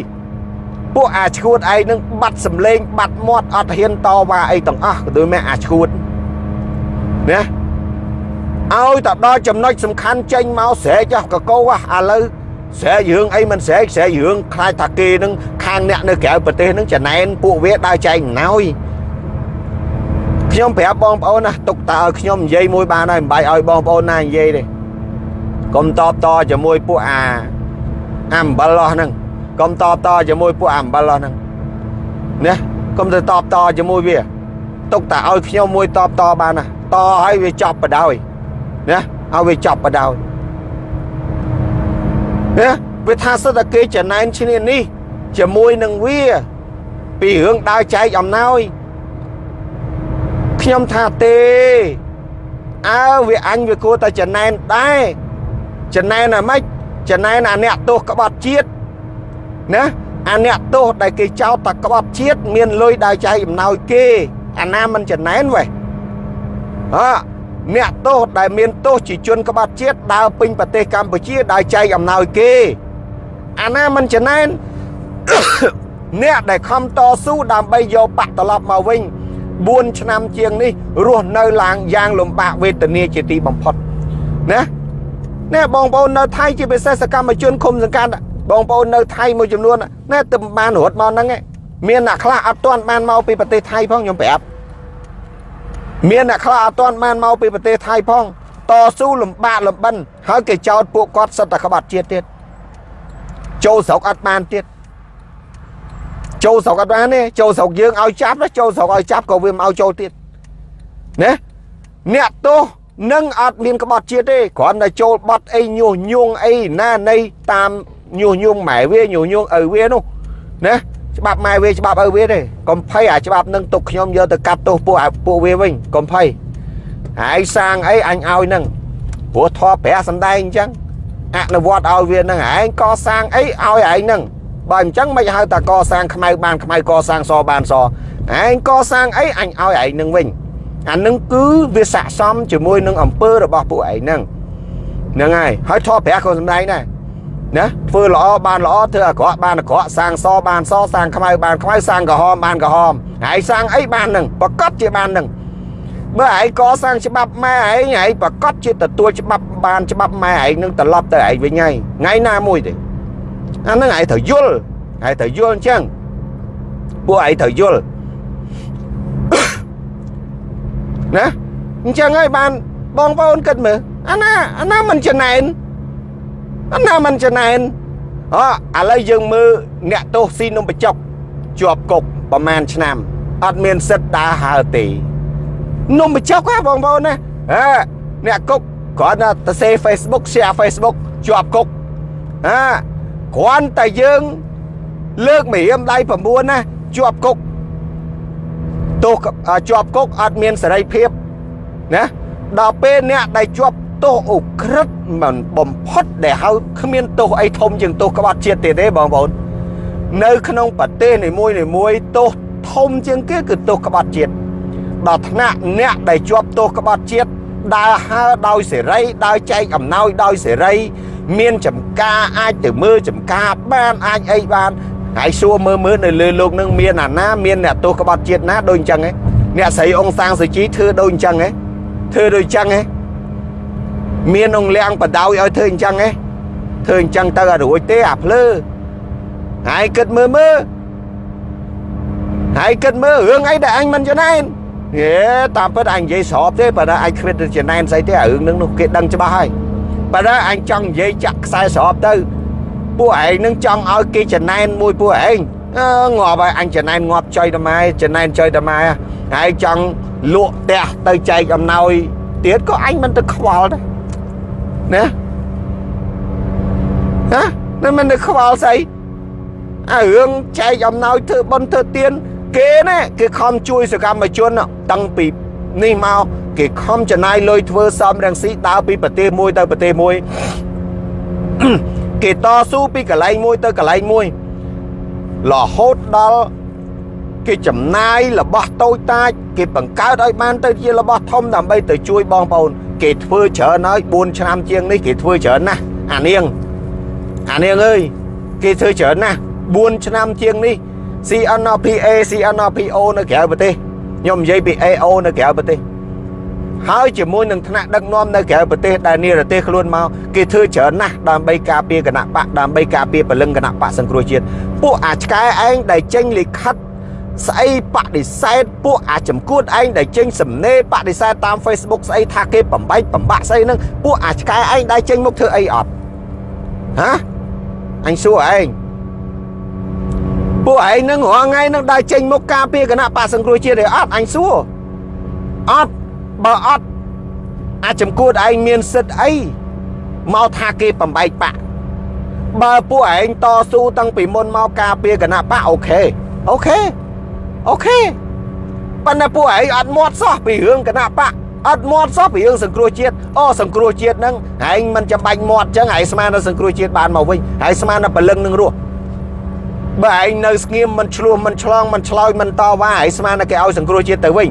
ពួកអាឈួតឯងនឹងបាត់សម្លេងបាត់មាត់អត់ហ៊ានតវ៉ាអីទាំងអស់ក៏ដូចមែអាឈួតណាឲ្យទៅដល់ចំណុចសំខាន់ចេញមកស្រែកកកោឥឡូវស្រែករឿងអីមិនស្រែកស្រែករឿងខ្លាចថាគេនឹងខាងអ្នកនៅក្រៅប្រទេសនឹងចំណែនពួកវាដើរចែកអំណោយ ខ្ញុំប្រាប់បងប្អូនណាទុកតើឲ្យខ្ញុំនិយាយមួយបានហើយមិនបាយឲ្យបងប្អូនណានិយាយទេកុំតបតជាមួយពួកអាអំបិលហ្នឹងកុំតបតជាមួយពួកអំបិលហ្នឹងណាកុំទៅតបតជាមួយវាទុកតែឲ្យខ្ញុំមួយតបតបានណាតឲ្យវាចប់បដ ாய் ណាឲ្យវាចប់បដ ாய் ណាវាថាសិតតែគេចំណែនឈ្នានេះជាមួយនឹងវា ពីរឿងដើរចែកអំណោយ ខ្ញុំថាទេអើវាអញវាគួរតែចំណែនដែរចំណែនអាម៉េចចំណែនអាអ្នកទោសក្បត់ជាតិណាអាអ្នកទោសដែលគេចោទថាក្បត់ជាតិមានលុយដើរចែកអំណោយគេអាណាមិនចំណែនវ៉េអើអ្នកទោសដែលមានទោសជាជនក្បត់ជាតិដើរពេញប្រទេសកម្ពុជាដើរចែកអំណោយគេអាណាមិនចំណែនអ្នកដែលខំតស៊ូដើម្បីយកបាក់ត្រឡប់មកវិញ 4ឆ្នាំជាងនេះរស់នៅឡើងយ៉ាងលំបាកវេទនាជាទីបំផុតណាណែបងប្អូននៅថៃជាពិសេសសកម្មជនឃុំសង្កាត់បងប្អូននៅថៃមួយចំនួនណែទៅបានរត់មកហ្នឹងឯងមានអ្នកខ្លះអត់ទាន់បានមកពីប្រទេសថៃផងខ្ញុំប្រាប់មានអ្នកខ្លះអត់ទាន់បានមកពីប្រទេសថៃផងតស៊ូលំបាកលំបិនហើយគេចោទពួកគាត់សិតតែក្បត់ជាតិទៀតចូលស្រុកអត់បានទៀត ចូលស្រុកអត់បានទេចូលស្រុកយើងឲ្យចាប់ណាចូលស្រុកឲ្យចាប់ក៏វាមិនឲ្យចូលទៀតណាអ្នកទោសនឹងអត់មានក្បត់ជាតិទេគ្រាន់តែចូលបត់អីញុះញង់អីណានៃតាមញុះញង់ម៉ែវាញុះញង់ឪវានោះណាច្បាប់ម៉ែវាច្បាប់ឪវាទេកុំភ័យអាច្បាប់នឹងទុកខ្ញុំយកទៅកាត់ទោសពួកពួកវាវិញកុំភ័យហើយសាងអីអញឲ្យនឹងព្រោះធေါ်ប្រាសំដែងអញ្ចឹងអនុវត្តឲ្យវានឹងឯងកសាងអីឲ្យឯងនឹង បើអញ្ចឹងមិនហៅតាកសាងខ្មៅបានខ្មៅកសាងសបានសឯងកសាងអីអញឲ្យឯងនឹងវិញអានឹងគឺវាស័កសមជាមួយនឹងអង្គើរបស់ពួកឯងហ្នឹងហ្នឹងហើយហើយធေါ်ប្រាក៏សំដែងដែរណាធ្វើល្អបានល្អធ្វើអាក្រក់បានអាក្រក់សាងសបានសសាងខ្មៅបានខ្មៅសាងក្រហមបានក្រហមហើយសាងអីបាននឹងប្រកាសជាបាននឹងបើឯងកសាងច្បាប់ម៉ែឯងឯងប្រកាសជាទទួលច្បាប់បានច្បាប់ម៉ែឯងនឹងត្រឡប់ទៅឯងវិញហើយថ្ងៃណាមួយទេ អានឹងឯងត្រូវយល់ឯងត្រូវយល់អញ្ចឹងពួកឯងត្រូវយល់ណាអញ្ចឹងហើយបានបងប្អូនគិតមើលអាណាអាណាមិនចំណែនអាណាមិនចំណែនអូឥឡូវយើងមើលអ្នកទោសស៊ីនំបញ្ចុកជាប់គុកប្រហែលឆ្នាំអត់មានសិទ្ធដើរហើរទេនំបញ្ចុកហ៎បងប្អូនណាអើអ្នកគុកគ្រាន់តែទៅសេ Facebook share Facebook ជាប់គុកអើ គ្រាន់តែយើងលើកមេរៀមដៃ9ណាជាប់គុកទោសជាប់គុកអត់មានសេរីភាពណាដល់ពេលអ្នកដែលជាប់ទោសអូក្រិតមិនបំផុតដែលហៅគ្មានទោសអីធំជាងទោសក្បត់ជាតិទៀតទេបងប្អូននៅក្នុងប្រទេសនីមួយនីមួយទោសធំជាងគេគឺទោសក្បត់ជាតិដល់ថ្នាក់អ្នកដែលជាប់ទោសក្បត់ជាតិដើរហើដោយសេរីដើរចែកអំណោយដោយសេរី មានចំការអាចទៅមើលចំការបានអាចអីបានហើយសួរមើលមើលនៅលើលោកនឹងមានអាណាមានអ្នកទោសក្បត់ជាតិណាដូចអញ្ចឹងហ៎អ្នកស្រីអង្គសាងសុជីធ្វើដូចអញ្ចឹងហ៎ធ្វើដូចអញ្ចឹងហ៎មានអង្គលៀងបដោយឲ្យធ្វើអញ្ចឹងហ៎ធ្វើអញ្ចឹងទៅអត់រួចទេអាភ្លើហើយគិតមើលមើលហើយគិតមើលរឿងអីដែលអញមិនចំណែនហេតាមពិតអញនិយាយស្របទេបើថាអញគ្មានចំណែនស្អីទេអារឿងហ្នឹងនោះគេដឹងច្បាស់ហើយ បើថាអញចង់និយាយចាក់ខ្សែស្របទៅពួកឯងនឹងចង់ឲ្យគេចំណែនមួយពួកឯងងាប់ហើយអញចំណែនងាប់ចុយតម៉ែចំណែនចុយតម៉ែហើយចង់លក់ផ្ទះទៅចែកអំណោយទៀតក៏អញមិនទៅខ្វល់ដែរណាណានឹងមិនទៅខ្វល់ស្អីអារឿងចែកអំណោយធ្វើបុណ្យធ្វើទានគេណាគេខំជួយសកម្មជនតាំងពីនេះមក គេខំចំណាយលុយធ្វើសំរងស៊ីដើរពីប្រទេសមួយទៅប្រទេសមួយគេតស៊ូពីកន្លែងមួយទៅកន្លែងមួយរហូតដល់គេចំណាយរបស់តូចតាចគេបង្កើតឲ្យបានទៅជារបស់ធំដើម្បីទៅជួយបងប្អូន គេធ្វើច្រើនហើយ4ឆ្នាំជាងនេះគេធ្វើច្រើនណាស់អានាងអានាងអើយគេធ្វើច្រើនណាស់4ឆ្នាំជាងនេះ CNPA CNPO នៅក្រៅប្រទេសខ្ញុំនិយាយពី AO នៅក្រៅប្រទេស ហើយជាមួយនឹងថ្នាក់ដឹកនាំនៅក្រៅប្រទេសដែលនិរទេសខ្លួនមកគេធ្វើច្រើនណាស់ដើម្បីការពារគណៈបកដើម្បីការពារពលឹងគណៈបកសង្គ្រោះជាតិពួកអាឆ្កែឯងដែលចេញលិខិតស្អីបដិសេធពួកអាចំគួតឯងដែលចេញសំណេរបដិសេធតាម Facebook ស្អីថាគេបំបែកបំបាក់ស្អីហ្នឹងពួកអាឆ្កែឯងដែលចេញមកធ្វើអីអត់ហាអញសួរឯងពួកឯងនឹងរាល់ថ្ងៃនឹងដើរចេញមុខការពារគណៈបកសង្គ្រោះជាតិទេអត់អញសួរអត់ បើអត់អាចចំគួតឯងមានសិទ្ធអីមកថាគេបំបែកបាក់បើពួកឯងតស៊ូតាំងពីមុនមកការពារគណៈបកអូខេអូខេអូខេប៉ុន្តែពួកឯងអត់មាត់សោះពីរឿងគណៈបកអត់មាត់សោះពីរឿងសង្គ្រោះជាតិអូសង្គ្រោះជាតិហ្នឹងឯងមិនចាំបាច់មាត់ចឹងឯងស្មានដល់សង្គ្រោះជាតិបានមកវិញឯងស្មានដល់ពលឹងនឹងរស់បើឯងនៅស្ងៀមមិនឆ្លោះមិនឆ្លងមិនឆ្លោយមិនតវ៉ាឯងស្មានតែគេឲ្យសង្គ្រោះជាតិទៅវិញ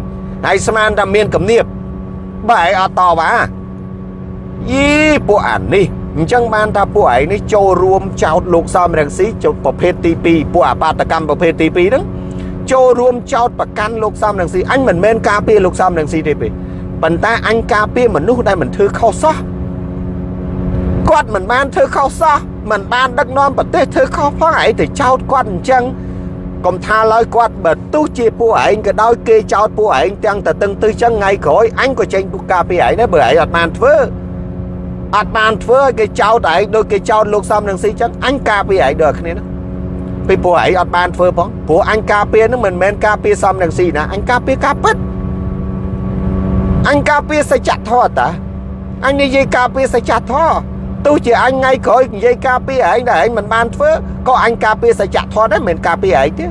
ឯងស្មានតែមានគំនាប បើឯងអត់តវ៉ាយីពួកអានេះអញ្ចឹងបានថាពួកឯងនេះចូលរួមចោតលោកសំរងស៊ីចូលប្រភេទទី2ពួកអបាតកម្មប្រភេទទី2ហ្នឹងចូលរួមចោតប្រកាន់លោកសំរងស៊ីអញមិនមែនការពារលោកសំរងស៊ីទេទេប៉ុន្តែអញការពារមនុស្សដែលមិនធ្វើខុសសោះគាត់មិនបានធ្វើខុសសោះមិនបានដឹកនាំប្រទេសធ្វើខុសផងឯងទៅចោទគាត់អញ្ចឹង កុំថាឡើយគាត់បើទោះជាពួកឯងក៏ដោយគេចោទពួកឯងទាំងតតឹងទៅចឹងថ្ងៃក្រោយអញក៏ចេញពុកការពីឯងដែរបើឯងអត់បានធ្វើអត់បានធ្វើឲ្យគេចោទឯងដូចគេចោទលោកសំនឹងស៊ីចឹងអញការពីឯងដូចគ្នាហ្នឹងពីពួកឯងអត់បានធ្វើផងព្រោះអញការពារនឹងមិនមែនការពារសំនឹងស៊ីណាអញការពារការពិតអញការពារសច្ចធម៌តាអញនិយាយការពារសច្ចធម៌ ទោះជាអញថ្ងៃក្រោយនិយាយការពារឯងដែលឯងមិនបានធ្វើក៏អញការពារសច្ចធម៌ដែរមិនមែនការពារឯងទេ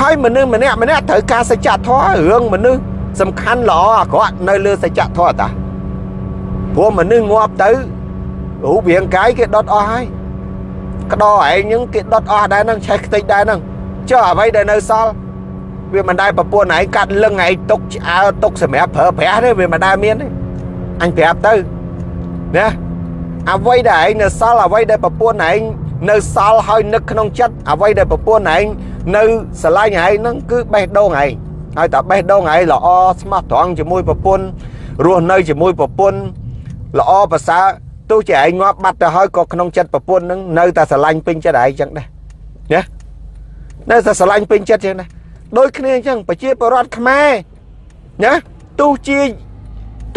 ហើយមនុស្សម្នាក់ម្នាក់ត្រូវការសច្ចធម៌រឿងមនុស្សសំខាន់ល្អអាក្រក់នៅលើសច្ចធម៌តាព្រោះមនុស្សងាប់ទៅរូបរាងកាយគេដុតអស់ហើយក្តោឯងហ្នឹងគេដុតអស់ដែរហ្នឹងឆេះខ្ទេចដែរហ្នឹងចុះអ្វីដែលនៅសល់វាមិនដែលប្រពន្ធឯងកាត់លឹងឯងទុកឆ្អើទុកសម្រាប់ប្រើប្រាស់ទេវាមិនដែលមានទេអញប្រាប់ទៅ ណាអ្វីដែលឯងនៅសល់អ្វីដែលប្រពន្ធឯងនៅសល់ហើយនឹកក្នុងចិត្តអ្វីដែលប្រពន្ធឯងនៅស្រឡាញ់ឯងហ្នឹងគឺបេះដូងឯងហើយតែបេះដូងឯងល្អស្មោះត្រង់ជាមួយប្រពន្ធរស់នៅជាមួយប្រពន្ធល្អប្រសើរទោះជាឯងងាប់បាត់ទៅហើយក៏ក្នុងចិត្តប្រពន្ធហ្នឹងនៅតែស្រឡាញ់ពេញចិត្តឯងចឹងដែរណានៅតែស្រឡាញ់ពេញចិត្តចឹងដែរដូចគ្នាអញ្ចឹងប្រជាពលរដ្ឋខ្មែរណាទោះជា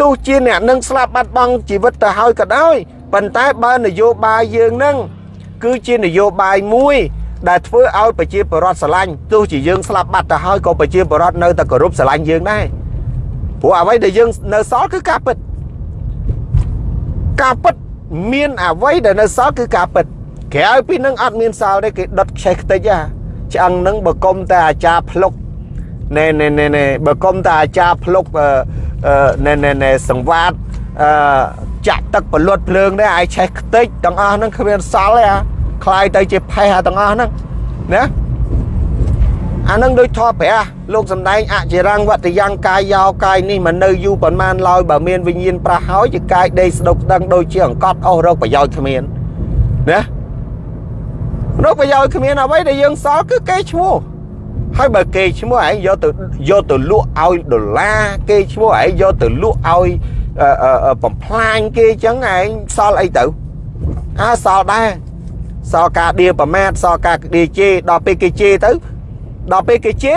ទោះជាអ្នកនឹងស្លាប់បាត់បង់ជីវិតទៅហើយក៏ដោយប៉ុន្តែបើនយោបាយយើងនឹងគឺជានយោបាយមួយដែលធ្វើឲ្យប្រជាពលរដ្ឋស្រឡាញ់ទោះជាយើងស្លាប់បាត់ទៅហើយក៏ប្រជាពលរដ្ឋនៅតែគោរពស្រឡាញ់យើងដែរព្រោះអ្វីដែលយើងនៅសល់គឺការពិតការពិតមានអ្វីដែលនៅសល់គឺការពិតក្រៅពីនឹងអត់មានសល់ទេគេដុតខ្ចេះខ្ទេចហ่าឆ្អឹងនឹងបើគុំតែអាចារ្យភ្លុកណែណែណែបើគុំតែអាចារ្យភ្លុក ណែណែណែសង្វាតអឺចាក់ទឹកពលុតភ្លើងដែរអាយឆេះខ្ទេចទាំងអស់ហ្នឹងគ្មានសល់ទេអាคลายទៅជាផេះអាទាំងអស់ហ្នឹងណាអានឹងដូចធေါ်ព្រះលោកសំដែងអចិរੰវតយ៉ាងកាយយោកាយនេះមិននៅយូរប៉ុន្មានឡើយបើមានវិញ្ញាណប្រះហើយជាកាយដេកស្ដុកស្ដឹងដូចជាអង្កត់អស់រកប្រយោជន៍គ្មានណារកប្រយោជន៍គ្មានអ្វីដែលយើងសល់គឺគេឈ្មោះ ហើយបើគេឈ្មោះឯងយកទៅយកទៅលក់ឲ្យដុល្លារគេឈ្មោះឯងយកទៅលក់ឲ្យបំផ្លាញគេចឹងឯងសល់អីទៅអើសល់ដែរសល់ការដៀប្រមាថសល់ការដៀជេដល់ពេលគេជេទៅដល់ពេលគេជេ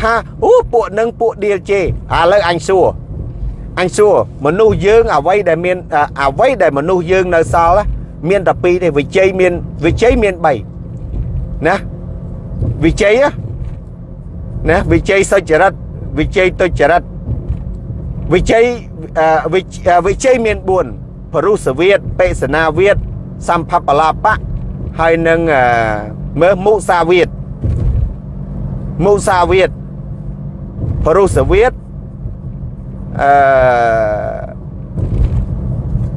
ថាអូពួកនឹងពួកដៀជេឥឡូវអញសួរអញសួរមនុស្សយើងអ្វីដែលមានអ្វីដែលមនុស្សយើងនៅសល់មានតែពីរទេវិជ័យមានវិជ័យមាន3ណាវិជ័យណា វិជ័យសុចរិតវិជ័យទុច្ចរិតវិជ័យវិជ័យមាន4ពរុសវិតបេសនាវិតសម្ភបលាបៈហើយនឹងមើលមុសាវិតមុសាវិតពរុសវិតអឺ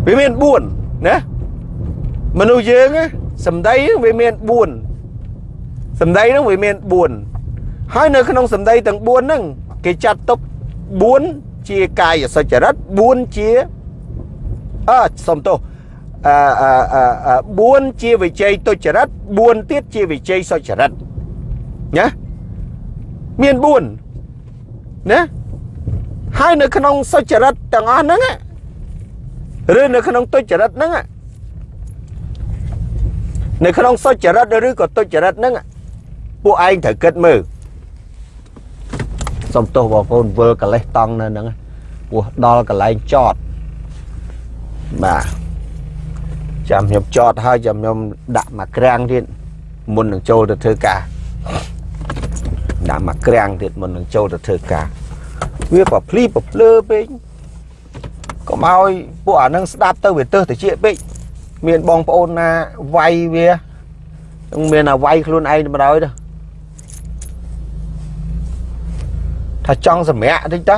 វាមាន4ណាមនុស្សយើងសំដីវាមាន4សំដីហ្នឹងវាមាន4 ហើយនៅក្នុងសំដីទាំង4ហ្នឹងគេចាត់ទុក4ជាកាយសុចរិត4ជាអឺសុំទោសអឺអឺ4ជាវិជ័យទុច្ចរិត4ទៀតជាវិជ័យសុចរិតណាមាន4ណាហើយនៅក្នុងសុចរិតទាំងអស់ហ្នឹងឬនៅក្នុងទុច្ចរិតហ្នឹងនៅក្នុងសុចរិតឬក៏ទុច្ចរិតហ្នឹងពួកឯងត្រូវគិតមើល សុំទោសបងប្អូនវិលកលេសតង់នៅហ្នឹងពោះដល់កន្លែងចតបាទចាំខ្ញុំចតហើយចាំខ្ញុំដាក់មកក្រាំងទៀតមុននឹងចូលទៅធ្វើការដាក់មកក្រាំងទៀតមុននឹងចូលទៅធ្វើការវាប្រភ្លីប្រភ្លើពេកកុំឲ្យពួកអានឹងស្ដាប់ទៅវាទើសតិចពេកមានបងប្អូនណាវាយវានឹងមានអាវាយខ្លួនឯងទៅដល់ទៅ ថាចង់សម្រាកតិចតើ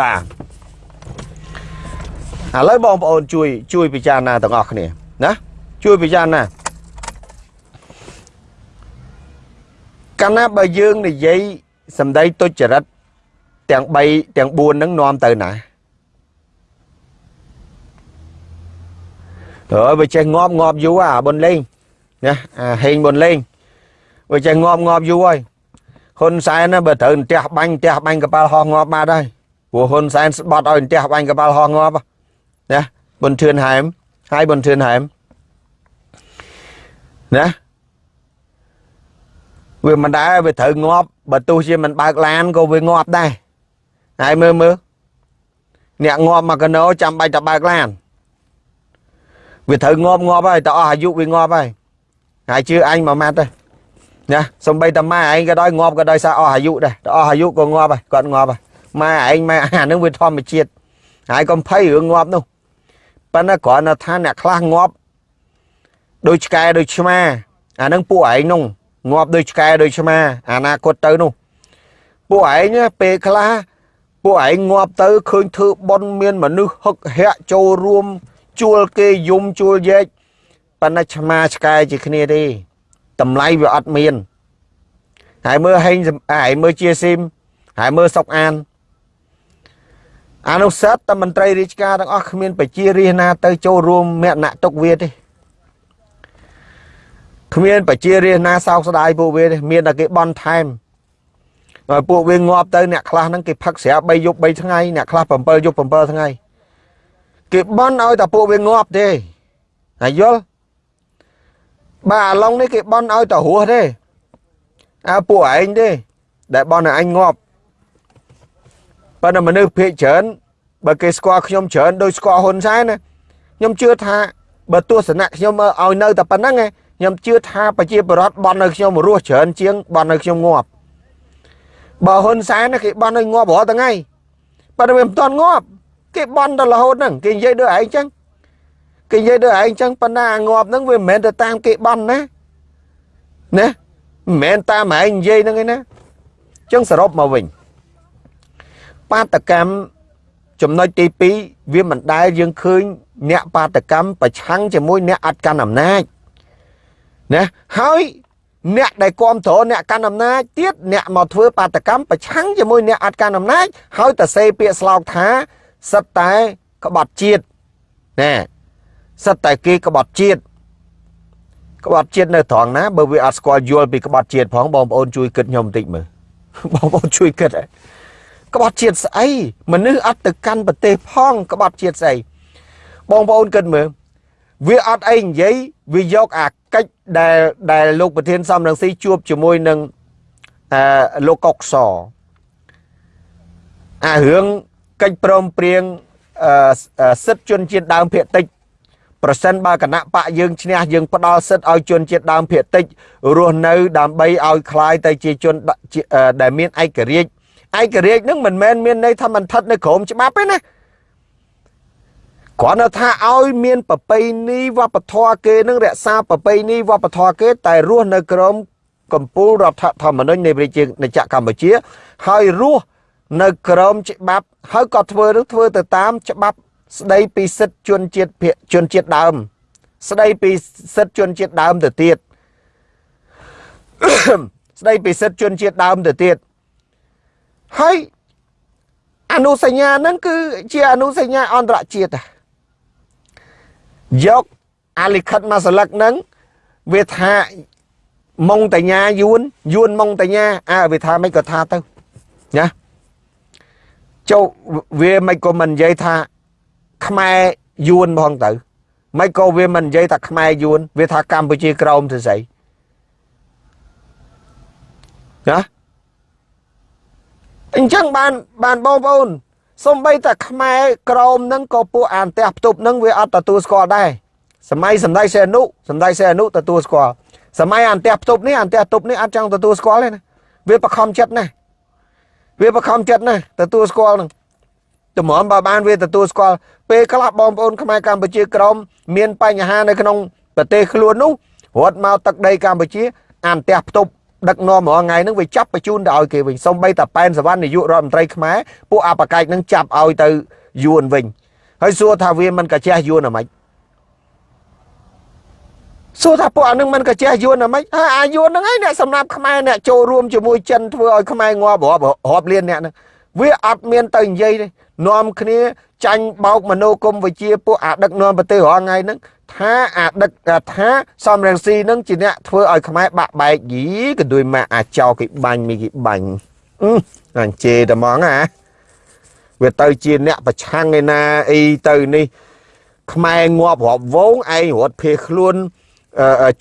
បាទឥឡូវបងប្អូនជួយជួយពិចារណាទាំងអស់គ្នាណាជួយពិចារណាកាលណាបើយើងនិយាយសម្ដីទុច្ចរិតទាំង3ទាំង4ហ្នឹងនាំទៅណាហើយបើចេះងាប់ងាប់យូរអាបុនលេងណាអាហេងបុនលេង បើចេះងាប់ងាប់យូរហើយហ៊ុនសែនណាបើត្រូវផ្ទះបាញ់ផ្ទះបាញ់កប៉ាល់ហោះងាប់បាត់ហើយព្រោះហ៊ុនសែនស្បត់ឲ្យផ្ទះបាញ់កបាល់ហោះងាប់ណាប៊ុនធឿនហែមហើយប៊ុនធឿនហែមណាវាមិនដែរវាត្រូវងាប់បើទោះជាមិនបើកឡានក៏វាងាប់ដែរហើយមើលមើលអ្នកងាប់មកកណោចាំបាច់តែបើកឡានវាត្រូវងាប់ងាប់ហើយតអស់អាយុវាងាប់ហើយហើយជឿអញមួយម៉ាត់ទេ ណាសំបីតាម៉ែឯងក៏ដោយងាប់ក៏ដោយសារអស់អាយុដែរតអស់អាយុក៏ងាប់ហើយគាត់ងាប់ហើយម៉ែឯងម៉ែអានឹងវាធម្មជាតិហើយកុំភ័យរឿងងាប់នោះប៉ុន្តែគ្រាន់តែថាអ្នកខ្លះងាប់ដូចឆ្កែដូចឆ្មាអានឹងពួកឯងនោះងាប់ដូចឆ្កែដូចឆ្មាអនាគតទៅនោះពួកឯងពេលខ្លះពួកឯងងាប់ទៅឃើញធ្វើប៉ុនមានមនុស្សហឹកហាក់ចូលរួមជួលគេយំជួលយែកប៉ុន្តែឆ្មាឆ្កែជាគ្នាទេ តម្លៃវាអត់មានហើយមើលហេងហើយមើលជាស៊ីមហើយមើលសុកអានអានុសិទ្ធតែមន្ត្រីរាជការទាំងអស់គ្មានប្រជារាស្ត្រណាទៅចូលរួមមគ្គណៈទុកវាទេគ្មានប្រជារាស្ត្រណាសោកស្ដាយពួកវាទេមានតែគេបន់ថែមហើយពួកវាងាប់ទៅអ្នកខ្លះហ្នឹងគេផឹកស្រា3យប់3ថ្ងៃអ្នកខ្លះ7យប់7ថ្ងៃគេបន់ឲ្យតែពួកវាងាប់ទេហើយយល់ បាទអាឡុងនេះគេបន់ឲ្យតែរស់ទេអើពួកឯងទេដែលបន់ឲ្យអញងាប់ប៉ុន្តែមនុស្សភាគច្រើនបើគេស្គាល់ខ្ញុំច្រើនដោយស្គាល់ហ៊ុនសែនណាខ្ញុំជឿថាបើទស្សនៈខ្ញុំឲ្យនៅតែប៉ុណ្្នឹងខ្ញុំជឿថាប្រជាពលរដ្ឋបន់នៅខ្ញុំរស់ច្រើនជាងបន់នៅខ្ញុំងាប់បើហ៊ុនសែនគេបន់ឲ្យងាប់រាល់ថ្ងៃប៉ុន្តែវាមិនទាន់ងាប់គេបន់ដល់រហូតហ្នឹងគេនិយាយដូចឯងចឹង គេនិយាយដូចឯងចឹងប៉ុន្តែងាប់ហ្នឹងវាមិនមែនទៅតាមគេបន់ណាណាមិនមែនតាមឯងនិយាយហ្នឹងឯណាចឹងសរុបមកវិញបាតកម្មចំណុចទី2វាមិនដែលយើងឃើញអ្នកបាតកម្មប្រឆាំងជាមួយអ្នកអត់កាន់អំណាចណាហើយអ្នកដែលគ្រប់គ្រងអ្នកកាន់អំណាចទៀតអ្នកមកធ្វើបាតកម្មប្រឆាំងជាមួយអ្នកអត់កាន់អំណាចហើយតសេពាក្យស្លោកថាសិតតែក្បត់ជាតិណែ សិតតែគេក្បត់ជាតិក្បត់ជាតិនៅត្រង់ណាបើវាអត់ស្គាល់យល់ពីក្បត់ជាតិផងបងប្អូនជួយគិតខ្ញុំបន្តិចមើលបងប្អូនជួយគិតក្បត់ជាតិស្អីមនុស្សអត់ទៅកាន់ប្រទេសផងក្បត់ជាតិស្អីបងប្អូនគិតមើលវាអត់អីនិយាយវាយកអាកិច្ចដែលដែលលោកប្រធានសំរងស៊ីជួបជាមួយនឹងអឺលោកកុកសអារឿងកិច្ចព្រមព្រៀងសិទ្ធិជនជាតិដើមភាគតិច ប្រសិនបើគណៈបកយើងឈ្នះយើងផ្ដល់សិទ្ធិឲ្យជនជាតិដើមភាគតិចរស់នៅដើម្បីឲ្យคลายទៅជាជនដែលមានឯករាជ្យឯករាជ្យនឹងមិនមែនមានន័យថាมันស្ថិតនៅក្រោមច្បាប់ទេណាគ្រាន់តែថាឲ្យមានប្រពៃណីវប្បធម៌គេនឹងរក្សាប្រពៃណីវប្បធម៌គេ តែរស់នៅក្រោមកម្ពុជារដ្ឋធម្មនុញ្ញនៃប្រជាណាចក្រកម្ពុជា ហើយរស់នៅក្រោមច្បាប់ហើយក៏ធ្វើនឹងធ្វើទៅតាមច្បាប់ ស្ដីពីសិទ្ធិជនជាតិភាគជនជាតិដើម ស្ដីពីសិទ្ធិជនជាតិដើមទៅទៀតស្ដីពីសិទ្ធិជនជាតិដើមទៅទៀតហើយអនុសញ្ញាហ្នឹងគឺជាអនុសញ្ញាអន្តរជាតិយកអាលិខិតមួយស្លឹកហ្នឹងវាថាម៉ុងតញ្ញាយួនយួនម៉ុងតញ្ញាអើវាថាមិនក៏ថាទៅណាចូលវាមិនក៏មិននិយាយថា ខ្មែរយួនផងទៅមិនក៏វាមិននិយាយថាខ្មែរយួនវាថាកម្ពុជាក្រមទៅស្អីណាអញ្ចឹងបានបានបងប្អូនសំបីតែខ្មែរក្រមនឹងក៏ពួកអានផ្ទះផ្ទប់នឹងវាអត់ទទួលស្គាល់ដែរសម័យសម្ដេចសេនុសម្ដេចសេនុទទួលស្គាល់សម័យអានផ្ទះផ្ទប់នេះអានផ្ទះផ្ទប់នេះអត់ចង់ទទួលស្គាល់ទេណាវាបខំចិត្តណាវាបខំចិត្តណាទទួលស្គាល់នឹង តម្រាំបើបានវាទទួលស្គាល់ពេលខ្លះបងប្អូនខ្មែរកម្ពុជាក្រមមានបញ្ហានៅក្នុងប្រទេសខ្លួននោះរត់មកទឹកដីកម្ពុជាអានផ្ទះផ្ទប់ដឹកនាំរាល់ថ្ងៃហ្នឹងវាចាប់បញ្ជូនទៅឲ្យគេវិញសំបីតាប៉ែនសវណ្ណនាយករដ្ឋមន្ត្រីខ្មែរពួកអបកាច់ហ្នឹងចាប់ឲ្យទៅយួនវិញហើយសួរថាវាមិនកាចេះយួនអ្ហ្មិចសួរថាពួកអានឹងមិនកាចេះយួនអ្ហ្មិចហើយអាយួនហ្នឹងឯងអ្នកសម្រាប់ខ្មែរអ្នកចូលរួមជាមួយចិនធ្វើឲ្យខ្មែរងាប់រាប់រាប់លានអ្នកហ្នឹង វាអត់មានទៅនិយាយទេនាំគ្នាចាញ់បោកមនោគមវិជ្ជាពួកអាដឹកនាំប្រទេសរាល់ថ្ងៃហ្នឹងថាអាដឹកថាសំរងស៊ីនឹងជាអ្នកធ្វើឲ្យខ្មែរបាក់បែកយីក៏ដូចមកអាចោគេបាញ់មីគេបាញ់អឺអញ្ជេតែហ្មងអាវាទៅជាអ្នកប្រឆាំងឯណាអីទៅនេះខ្មែរងាប់រាប់វងឯងរត់ភៀសខ្លួន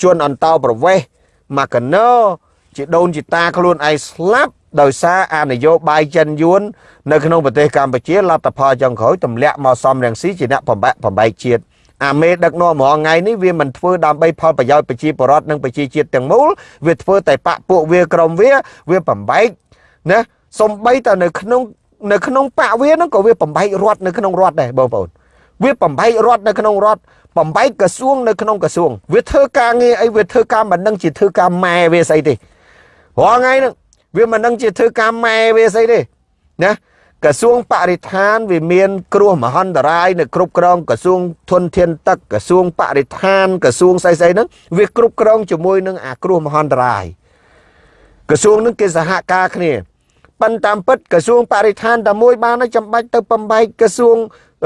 ជន់អន្តោប្រវេសមកកណោជាដូនជាតាខ្លួនឯងស្លាប់ ដោយសារអនយោបាយចិនយួននៅក្នុងប្រទេសកម្ពុជាលទ្ធផលចុងក្រោយទម្លាក់មកសំរងស៊ីជាអ្នកបំបែកបំបែកជាតិអាមេដឹកនាំរងថ្ងៃនេះវាមិនធ្វើដើម្បីផលប្រយោជន៍ប្រជាពលរដ្ឋនិងប្រជាជាតិទាំងមូលវាធ្វើតែបាក់ពួកវាក្រុមវាវាបំបែកណាសំបីតែនៅក្នុងនៅក្នុងបកវាហ្នឹងក៏វាបំបែករដ្ឋនៅក្នុងរដ្ឋដែរបងប្អូនវាបំបែករដ្ឋនៅក្នុងរដ្ឋបំបែកក្រសួងនៅក្នុងក្រសួងវាធ្វើការងារអីវាធ្វើការមិនដឹងជាធ្វើការម៉ែវាស្អីទេរាល់ថ្ងៃហ្នឹង វាមិនដឹងជាធ្វើការម៉ែវាស្អីទេណាក្រសួងបរិស្ថានវាមាន គ្រោះមហន្តរាយនៅគ្រប់គ្រងក្រសួងធនធានទឹកក្រសួងបរិស្ថានក្រសួងស្អីស្អីហ្នឹងវាគ្រប់គ្រងជាមួយនឹងអាគ្រោះមហន្តរាយក្រសួងហ្នឹងគេសហការគ្នាប៉ុន្តែតាមពិតក្រសួងបរិស្ថានតែមួយបានចាំបាច់ទៅបំបែកក្រសួង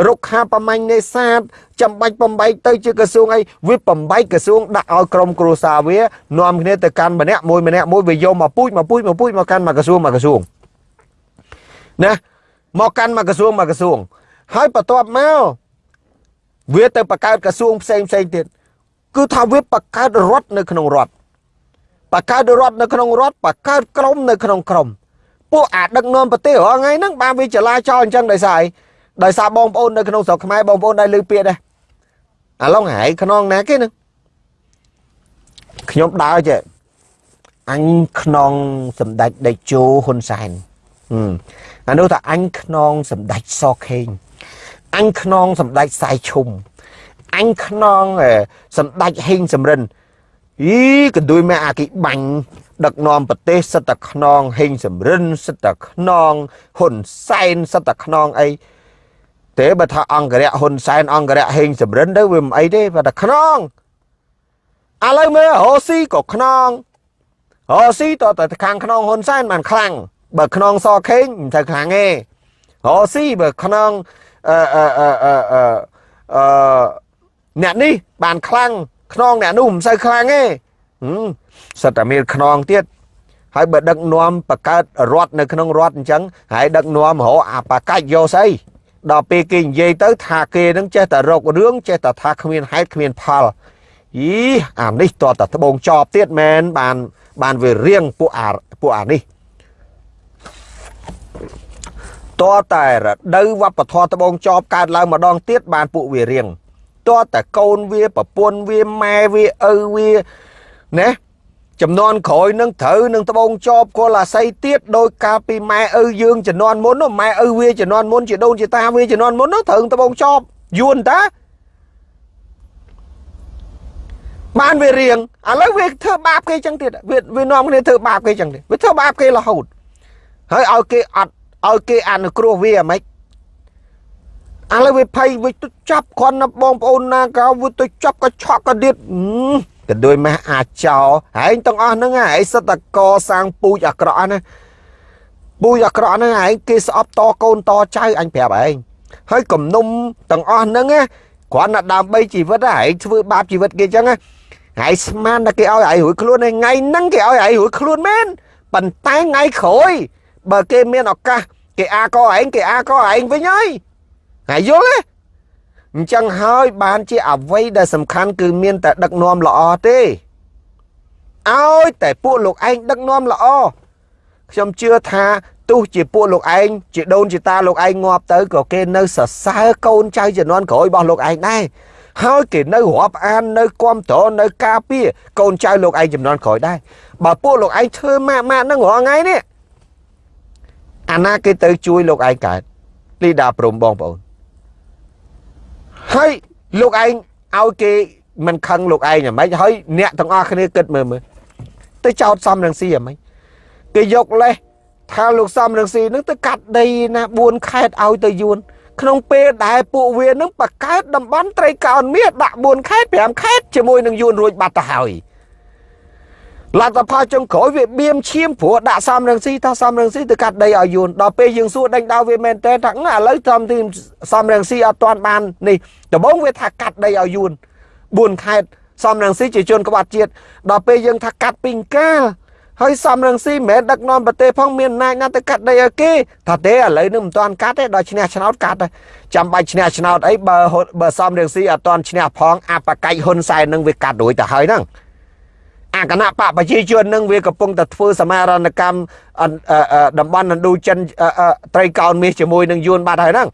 រុក្ខាប្រមាញ់នេសាទចាំបាច់បំបែកទៅជាក្រសួងអីវាបំបែកក្រសួងដាក់ឲ្យក្រុមគ្រួសារវានាំគ្នាទៅកាន់ម្នាក់មួយម្នាក់មួយវាយកមកពូជមកពូជមកពូជមកកាន់មកក្រសួងមកក្រសួងណាមកកាន់មកក្រសួងមកក្រសួង ហើយបន្ទាប់មកវាទៅបង្កើតក្រសួងផ្សេងផ្សេងទៀតគឺថាវាបង្កើតរដ្ឋនៅក្នុងរដ្ឋបង្កើតរដ្ឋនៅក្នុងរដ្ឋបង្កើតក្រមនៅក្នុងក្រមពួកអាដឹកនាំប្រទេសរាល់ថ្ងៃហ្នឹងបានវាចលាចលអញ្ចឹងដោយសារអី ដោយសារបងប្អូននៅក្នុងស្រុកខ្មែរបងប្អូនដែលលើពាក្យដែរអាឡុងហែខ្នងណាគេហ្នឹងខ្ញុំដើរចេះអញខ្នងសម្ដេចដេជោហ៊ុនសែនអានោះថាអញខ្នងសម្ដេចសខេងអញខ្នងសម្ដេចសាយឈុំអញខ្នងសម្ដេចហេងសំរិនអីកន្ទួយម៉ែអាគីបាញ់ដឹកនាំប្រទេសសិតតែខ្នងហេងសំរិនសិតតែខ្នងហ៊ុនសែនសិតតែខ្នងអី ទេបើថាអង្គរៈហ៊ុនសែនអង្គរៈហេងសំរិនទៅវាមិនអីទេបើថាខ្នងឥឡូវមើលរ៉ូស៊ីក៏ខ្នងរ៉ូស៊ីតតែខាងខ្នងហ៊ុនសែនបានខ្លាំងបើខ្នងសខេងមិនទៅខ្លាំងទេរ៉ូស៊ីបើខ្នងអឺអឺអឺអឺអឺអ្នកនេះបានខ្លាំងខ្នងអ្នកនោះមិនសូវខ្លាំងទេសិតតែមានខ្នងទៀតហើយបើដឹកនាំបកើតរដ្ឋនៅក្នុងរដ្ឋអញ្ចឹងហើយដឹកនាំរកអាបកាច់យកស្អី ដល់ពេលគេនិយាយទៅ ថាគេនឹងចេះតែរករឿងចេះតែថាគ្មានហេតុគ្មានផលអីអានេះតតែត្បូងចប់ទៀតមែនបានបានវារៀងពួកអាពួកអានេះតតែរដូវវប្បធម៌ត្បូងចប់កើតឡើងម្ដងទៀតបានពួកវារៀងតតែកូនវាប្រពន្ធវាម៉ែវាឪវាណា ចំនួនក្រោយនឹងត្រូវនឹងត្បូងចប់គល់អាស័យទៀតដោយការពីម៉ែឪយើងចំនួនមុនម៉ែឪវាចំនួនមុនជាដូនជាតាវាចំនួនមុនត្រូវត្បូងចប់យួនតាបានវារៀងឥឡូវវាធ្វើបាបគេចឹងទៀតវាវានាំគ្នាធ្វើបាបគេចឹងទៀតវាធ្វើបាបគេរហូតហើយឲ្យគេអត់ឲ្យគេអនុគ្រោះវាអាម៉េចឥឡូវវាភ័យវាទៅចាប់គ្រាន់ណាបងប្អូនណាកោវាទៅចាប់ក៏ឆក់ក៏ទៀត ក៏ដូចម៉ាស់អាចោហែងទាំងអស់ហ្នឹងហែងសិតតកសាងពូជអាក្រក់ណាពូជអាក្រក់ហ្នឹងហែងគេស្អប់តកូនតចៅអញប្រាប់ហែងហើយគំនុំទាំងអស់ហ្នឹងគ្រាន់តែដើម្បីជីវិតហែងធ្វើបាបជីវិតគេអញ្ចឹងហែងស្មានតែគេឲ្យហែងរួចខ្លួនថ្ងៃហ្នឹងគេឲ្យហែងរួចខ្លួនមែនប៉ុន្តែថ្ងៃក្រោយបើគេមានឱកាសគេអាកឯងគេអាកឯងវិញហើយហើយយល់ទេ អញ្ចឹងហើយបានជាអវ័យដែលសំខាន់គឺមានតែដឹកនាំល្អទេឲ្យតែពួកលោកឯងដឹកនាំល្អខ្ញុំជឿថាទោះជាពួកលោកឯងជាដូនជាតាលោកឯងងាប់ទៅក៏គេនៅសរសើរកូនចៅជំនាន់ក្រោយរបស់លោកឯងដែរហើយគេនៅរាប់អាននៅគ្រប់តរនៅការពារកូនចៅលោកឯងចំនួនក្រោយដែរបើពួកលោកឯងធ្វើម៉ាក់ម៉ាក់ហ្នឹងរាល់ថ្ងៃនេះអាណាគេទៅជួយលោកឯងកើតលីដាព្រំបងប្អូន ហើយលោកឯងឲ្យគេមិនខឹងលោកឯងហ្មងហើយអ្នកទាំងអស់គ្នាគិតមើលមើលទៅចោតសំរងស៊ីហ្មងគេយកលេសថាលោកសំរងស៊ីនឹងទៅកាត់ដីណា4ខេតឲ្យទៅយួនក្នុងពេលដែលពួកវានឹងបកកើតតំបន់ត្រីកោណមាសដាក់4ខេត5ខេតជាមួយនឹងយួនរួចបាត់ទៅហើយ លទ្ធផលចុងក្រោយវាបៀមឈាមព្រោះដាក់សំរងស៊ីថាសំរងស៊ីទៅកាត់ដីឲ្យយួនដល់ពេលយើងសួរដេញដោវាមែនតើថាឥឡូវត្រឹមទីសំរងស៊ីអត់ទាន់បាននេះដំបូងវាថាកាត់ដីឲ្យយួន4ខេតសំរងស៊ីជាជនក្បត់ជាតិដល់ពេលយើងថាកាត់ពីងកាលហើយសំរងស៊ីមិនមែនដឹកនាំប្រទេសផងមានអំណាចណាស់ទៅកាត់ដីឲ្យគេថាទេឥឡូវនេះមិនទាន់កាត់ទេដល់ឈ្នះឆ្នោតកាត់ចាំបាច់ឈ្នះឆ្នោតអីបើបើសំរងស៊ីអត់ទាន់ឈ្នះផងអបកិច្ចហ៊ុនសែននឹងវាកាត់រួចទៅហើយហ្នឹង អាគណៈបកប្រជាជននឹងវាកំពុងតែធ្វើសមារណកម្មតំបន់ឥណ្ឌូចិនត្រីកោណមាសជាមួយនឹងយួនបាត់ហើយហ្នឹង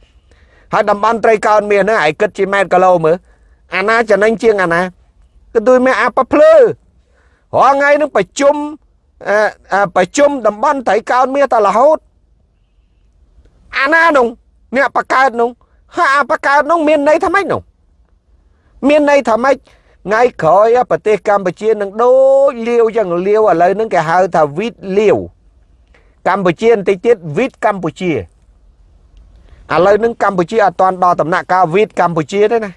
ហើយតំបន់ត្រីកោណមាសហ្នឹងឯងគិតជាម៉ែត្រគីឡូមើលអាណាចំណេញជាងអាណាគឺដូចមានអាប៉ភ្លឺរាល់ថ្ងៃនឹងប្រជុំប្រជុំតំបន់ត្រីកោណមាសតរហូតអាណានោះអ្នកបកើតនោះហើយអាបកើតនោះមានន័យថាម៉េចនោះមានន័យថាម៉េច ថ្ងៃក្រោយប្រទេសកម្ពុជានឹងដូចលាវចឹងលាវឥឡូវហ្នឹងគេហៅថាវីតលាវកម្ពុជាបន្តិចទៀតវីតកម្ពុជាឥឡូវហ្នឹងកម្ពុជាអត់ទាន់ដល់ដំណាក់កាលវីតកម្ពុជាទេណា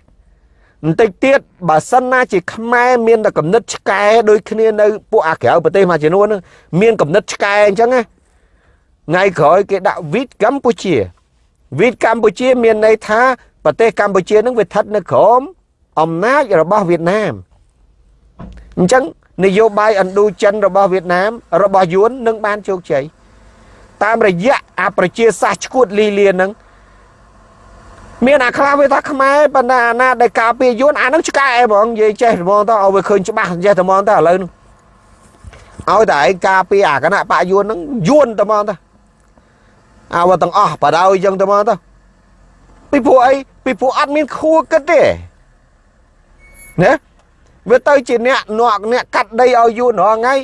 បន្តិចទៀតបើសិនណាជាខ្មែរមានតែកំណត់ឆ្កែដូចគ្នានៅពួកអាក្រៅប្រទេសមួយចំនួនហ្នឹងមានកំណត់ឆ្កែអញ្ចឹងណាថ្ងៃក្រោយគេដាក់វីតកម្ពុជាវីតកម្ពុជាមានន័យថាប្រទេសកម្ពុជានឹងវាស្ថិតនៅក្រោម អំណាចរបស់វៀតណាមអញ្ចឹងនយោបាយឥណ្ឌូចិនរបស់វៀតណាម របស់យួននឹងបានជោគជ័យតាមរយៈអាប្រជាសាស្ត្រឈួតលីលានឹងមានអាខ្លះវាថាខ្មែរប៉ុន្តែអាណាដែលការពារយួនអានឹងឆ្កែហ្មងនិយាយចេះហ្មងទៅឲ្យវាឃើញច្បាស់ចេះតែហ្មងទៅឥឡូវនឹងឲ្យតែឯងការពារអាគណៈបកយួននឹងយួនតែហ្មងទៅអាវទាំងអស់បដៅអញ្ចឹងតែហ្មងទៅពីព្រោះអីពីព្រោះអត់មានខួរគិតទេ ណាវាទៅជាអ្នកអ្នកអ្នកកាត់ដីឲ្យយូររាល់ថ្ងៃ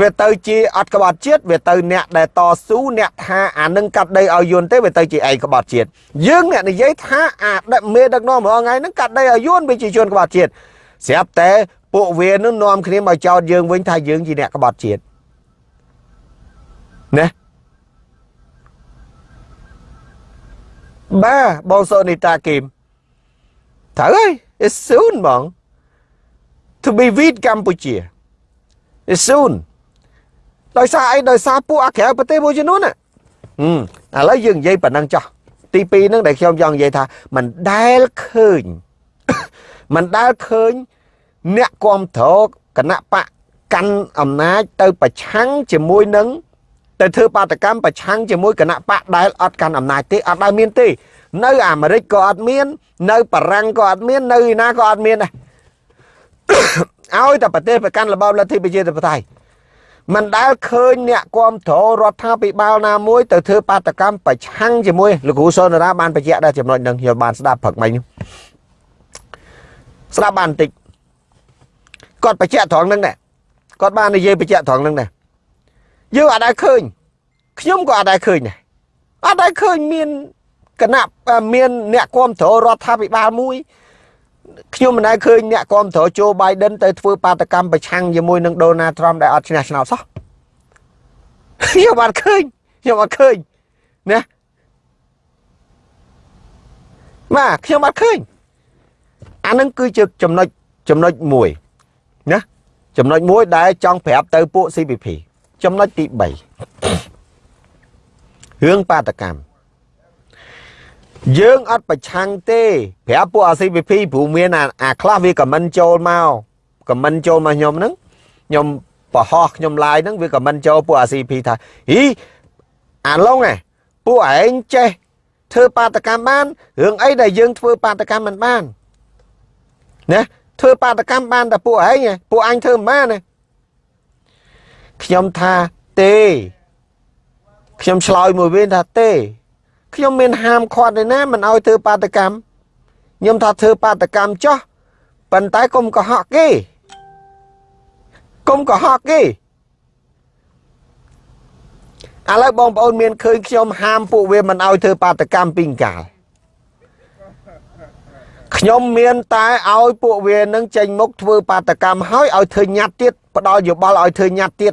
វាទៅជាអត់ក្បត់ជាតិវាទៅអ្នកដែលតស៊ូអ្នកថាអានឹងកាត់ដីឲ្យយួនទេវាទៅជាឯងក្បត់ជាតិយើងអ្នកនិយាយថាអាដឹកមេដឹកនាំរាល់ថ្ងៃហ្នឹងកាត់ដីឲ្យយួនវាជាជនក្បត់ជាតិស្រាប់តែពួកវានឹងនាំគ្នាមកចោទយើងវិញថាយើងជាអ្នកក្បត់ជាតិណាបាទបងសូនីតាគីមត្រូវហើយ it's soon បង to be with កម្ពុជា is soon ដោយសារអីដោយសារពួកអាក្រៅប្រទេសមួយចំនួនណាឥឡូវយើងនិយាយប៉ុណ្ណឹងចោះទី2ហ្នឹងដែលខ្ញុំចង់និយាយថាមិនដែលឃើញមិនដែលឃើញអ្នកគ្រប់គ្រងគណៈបកកាន់អំណាចទៅប្រឆាំងជាមួយនឹងទៅធ្វើបាតកម្មប្រឆាំងជាមួយគណៈបកដែលអត់កាន់អំណាចទេអត់ដែលមានទេ នៅអាមេរិកក៏អត់មាន នៅបារាំងក៏អត់មាននៅណាក៏អត់មានដែរ ឲ្យតែប្រទេសប្រកាន់របបលទ្ធិប្រជាធិបតេយ្យមិនដែលឃើញអ្នកគ្រប់គ្រងរដ្ឋាភិបាលណាមួយទៅធ្វើបាតកម្មប្រឆាំងជាមួយលោកគ្រូសុនរាបានបញ្ជាក់ដែរចំណុចនឹងខ្ញុំបានស្ដាប់ព្រឹកមិញស្ដាប់បានបន្តិចគាត់បញ្ជាក់ត្រង់ហ្នឹងដែរគាត់បាននិយាយបញ្ជាក់ត្រង់ហ្នឹងដែរយើងអត់ដែលឃើញខ្ញុំក៏អត់ដែលឃើញដែរអត់ដែលឃើញមានគណៈមានអ្នកគ្រប់គ្រងរដ្ឋាភិបាលមួយ ខ្ញុំមិនដែលឃើញអ្នកគ្រប់គ្រងโจ Biden ទៅធ្វើបាតកម្មប្រឆាំងជាមួយនឹង Donald Trump ដែលអត់ឈ្នះឆ្នោតសោះខ្ញុំអត់ឃើញខ្ញុំអត់ឃើញណាបាទខ្ញុំអត់ឃើញអានឹងគឺជាចំណុចចំណុចមួយណាចំណុចមួយដែលចង់ប្រាប់ទៅពួក CPP ចំណុចទី3រឿងបាតកម្ម យើងអត់ប្រឆាំងទេប្រាប់ពួក CPP ព្រោះមានអាអាខ្លះវាខមមិនចូលមកខមមិនចូលមកខ្ញុំហ្នឹងខ្ញុំបរហោះខ្ញុំឡាយហ្នឹងវាខមមិនចូលពួក CPP ថាហីអាឡុងឯពួកឯងចេះធ្វើបាតកម្មបានរឿងអីដែលយើងធ្វើបាតកម្មមិនបានណាធ្វើបាតកម្មបានតែពួកឯងពួកអញធ្វើមិនបានទេខ្ញុំថាទេខ្ញុំឆ្លើយមួយវិញថាទេ ខ្ញុំមានហាមឃាត់ឯណាមិនឲ្យធ្វើបាតកម្មខ្ញុំថាធ្វើបាតកម្មចោះប៉ុន្តែកុំកុហកគេកុំកុហកគេឥឡូវបងប្អូនមានឃើញខ្ញុំហាមពួកវាមិនឲ្យធ្វើបាតកម្មពីកាលខ្ញុំមានតែឲ្យពួកវានឹងចេញមុខធ្វើបាតកម្មហើយឲ្យធ្វើញត្តិទៀតផ្ដល់យោបល់ឲ្យធ្វើញត្តិទៀត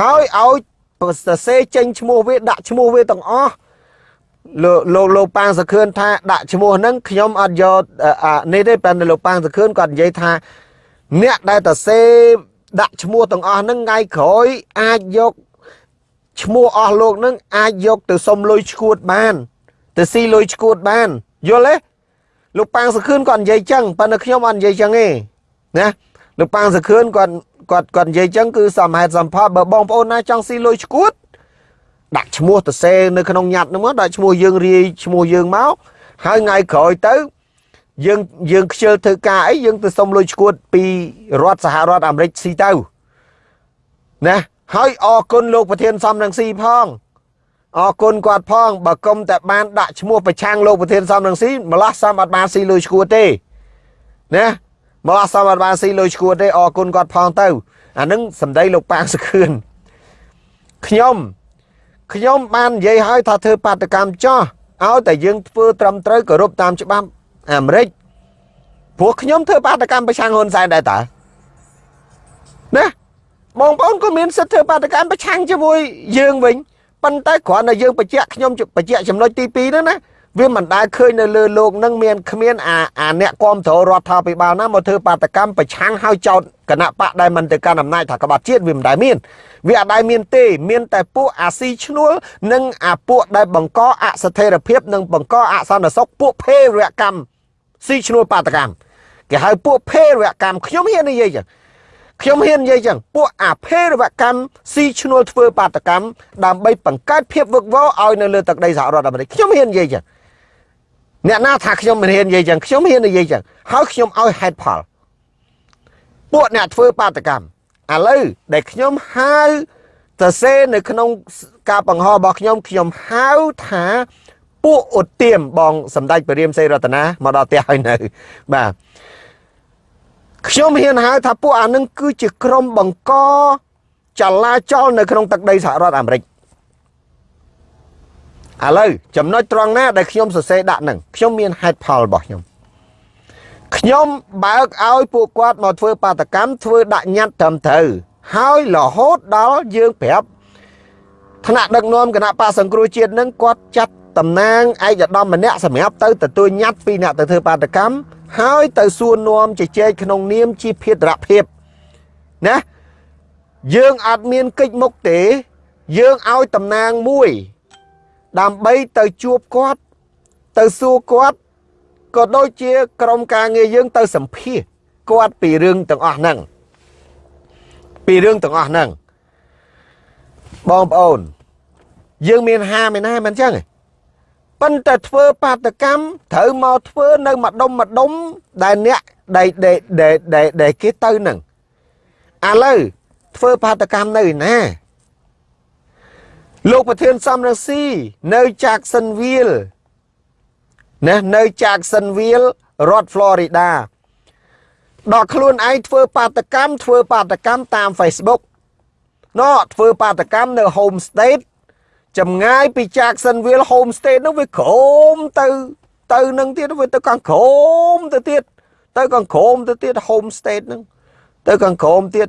ហើយឲ្យសរសេរចេញឈ្មោះវាដាក់ឈ្មោះវាទាំងអស់ លោកលោកលោកប៉ាងសខឿនថាដាក់ឈ្មោះហ្នឹងខ្ញុំអត់យកនេះទេប៉ុន្តែលោកប៉ាងសខឿនគាត់និយាយថាអ្នកដែលតសេដាក់ឈ្មោះទាំងអស់ហ្នឹងថ្ងៃក្រោយអាចយកឈ្មោះអស់លោកហ្នឹងអាចយកទៅសុំលុយឈួតបានទៅស៊ីលុយឈួតបានយល់ទេលោកប៉ាងសខឿនគាត់និយាយចឹងប៉ុន្តែខ្ញុំអត់និយាយចឹងទេណាលោកប៉ាងសខឿនគាត់គាត់គាត់និយាយចឹងគឺសមហេតុសមផលបើបងប្អូនណាចង់ស៊ីលុយឈួត ដាក់ឈ្មោះទៅសេនៅក្នុងញត្តិហ្នឹងមកដាក់ឈ្មោះយើងរាយឈ្មោះយើងមកហើយថ្ងៃក្រោយទៅយើងយើងខ្ជិលធ្វើការអីយើងទៅសុំលុយឈួតពីរដ្ឋសហរដ្ឋអាមេរិកស៊ីទៅណាហើយអរគុណលោកប្រធានសំរងស៊ីផងអរគុណគាត់ផងបើគុំតែបានដាក់ឈ្មោះប្រឆាំងលោកប្រធានសំរងស៊ីម្លោះសំអត់បានស៊ីលុយឈួតទេណាម្លោះសំអត់បានស៊ីលុយឈួតទេអរគុណគាត់ផងទៅអានឹងសម្ដីលោកប៉ាងសខឿនខ្ញុំ ខ្ញុំបាននិយាយឲ្យថាធ្វើបាតកម្មចោះឲ្យតែយើងធ្វើត្រឹមត្រូវគោរពតាមច្បាប់អាមេរិកព្រោះខ្ញុំធ្វើបាតកម្មប្រឆាំងហ៊ុនសែនដែរតើណាបងប្អូនក៏មានសិទ្ធិធ្វើបាតកម្មប្រឆាំងជាមួយយើងវិញប៉ុន្តែគ្រាន់តែយើងបញ្ជាក់ខ្ញុំបញ្ជាក់ចំណុចទី2ហ្នឹងណា វាមិនដែលឃើញនៅលើលោកនឹងមានគ្មានអាអាអ្នកគ្រប់គ្រងរដ្ឋាភិបាលណាមកធ្វើបាតកម្មប្រឆាំងហើយចោតគណៈបកដែលមិនទៅកាន់អំណាចថាក្បត់ជាតិវាមិនដែលមានវាអត់ដែលមានទេមានតែពួកអាស៊ីឈ្នួលនិងអាពួកដែលបង្កអស្ថិរភាពនិងបង្កអសន្តិសុខពួកភេរវកម្មស៊ីឈ្នួលបាតកម្មគេហៅពួកភេរវកម្មខ្ញុំហ៊ាននិយាយចឹងខ្ញុំហ៊ាននិយាយចឹងពួកអាភេរវកម្មស៊ីឈ្នួលធ្វើបាតកម្មដើម្បីបង្កើតភាពវឹកវរឲ្យនៅលើទឹកដីសហរដ្ឋអាមេរិកខ្ញុំហ៊ាននិយាយចឹង អ្នកណាថាខ្ញុំមិនហ៊ាននិយាយចឹងខ្ញុំហ៊ាននិយាយចឹងហើយខ្ញុំឲ្យហេតុផលពួកអ្នកធ្វើបាតកម្មឥឡូវដែលខ្ញុំហៅទៅសេនៅក្នុងការបង្ហោះរបស់ខ្ញុំខ្ញុំហៅថាពួកឧទាមបងសម្ដេចព្រះរាមសេរតនាមកដល់ផ្ទះហើយនៅបាទខ្ញុំហ៊ានហៅថាពួកអានឹងគឺជាក្រុមបង្កចលាចលនៅក្នុងទឹកដីសហរដ្ឋអាមេរិក ឥឡូវចំណុចត្រង់ណាដែលខ្ញុំសរសេរដាក់នឹងខ្ញុំមានហេតុផលរបស់ខ្ញុំខ្ញុំបើកឲ្យពួកគាត់មកធ្វើបាតកម្មធ្វើដាក់ញត្តិត្រឹមត្រូវហើយរហូតដល់យើងប្រាប់ថ្នាក់ដឹកនាំគណៈបកសង្គ្រោះជាតិនឹងគាត់ចាត់តំណាងឯកឧត្តមម្នាក់សម្រាប់ទៅទទួលញត្តិពីអ្នកទៅធ្វើបាតកម្មហើយទៅសួរនាំជជែកក្នុងនាមជាភេទរភាពណាយើងអត់មានកិច្ចមុខទេ យើងឲ្យតំណាងមួយ ដើម្បីទៅជួបគាត់ ទៅសួរគាត់ក៏ដូចជាក្រុមការងារយើងទៅសម្ភាសគាត់ពីរឿងទាំងអស់ហ្នឹងពីរឿងទាំងអស់ហ្នឹងបងប្អូន យើងមានហាមឯណាមិនអញ្ចឹងប៉ុន្តែធ្វើបាតកម្មត្រូវមកធ្វើនៅម្ដុំម្ដុំដែលអ្នកដែលដែលដែលគេទៅហ្នឹងឥឡូវធ្វើបាតកម្មនៅឯណា លោកប្រធានសំរងស៊ីនៅ Jacksonville ណានៅ Jacksonville រដ្ឋ Florida ដល់ខ្លួនឯងធ្វើបាតកម្មធ្វើបាតកម្មតាម Facebook ណោធ្វើបាតកម្មនៅ Home State ចម្ងាយពី Jacksonville Home State នោះវាក្រោមទៅទៅនឹងទៀតវាទៅខាងក្រោមទៅទៀតទៅខាងក្រោមទៅទៀត Home State ហ្នឹងទៅខាងក្រោមទៀត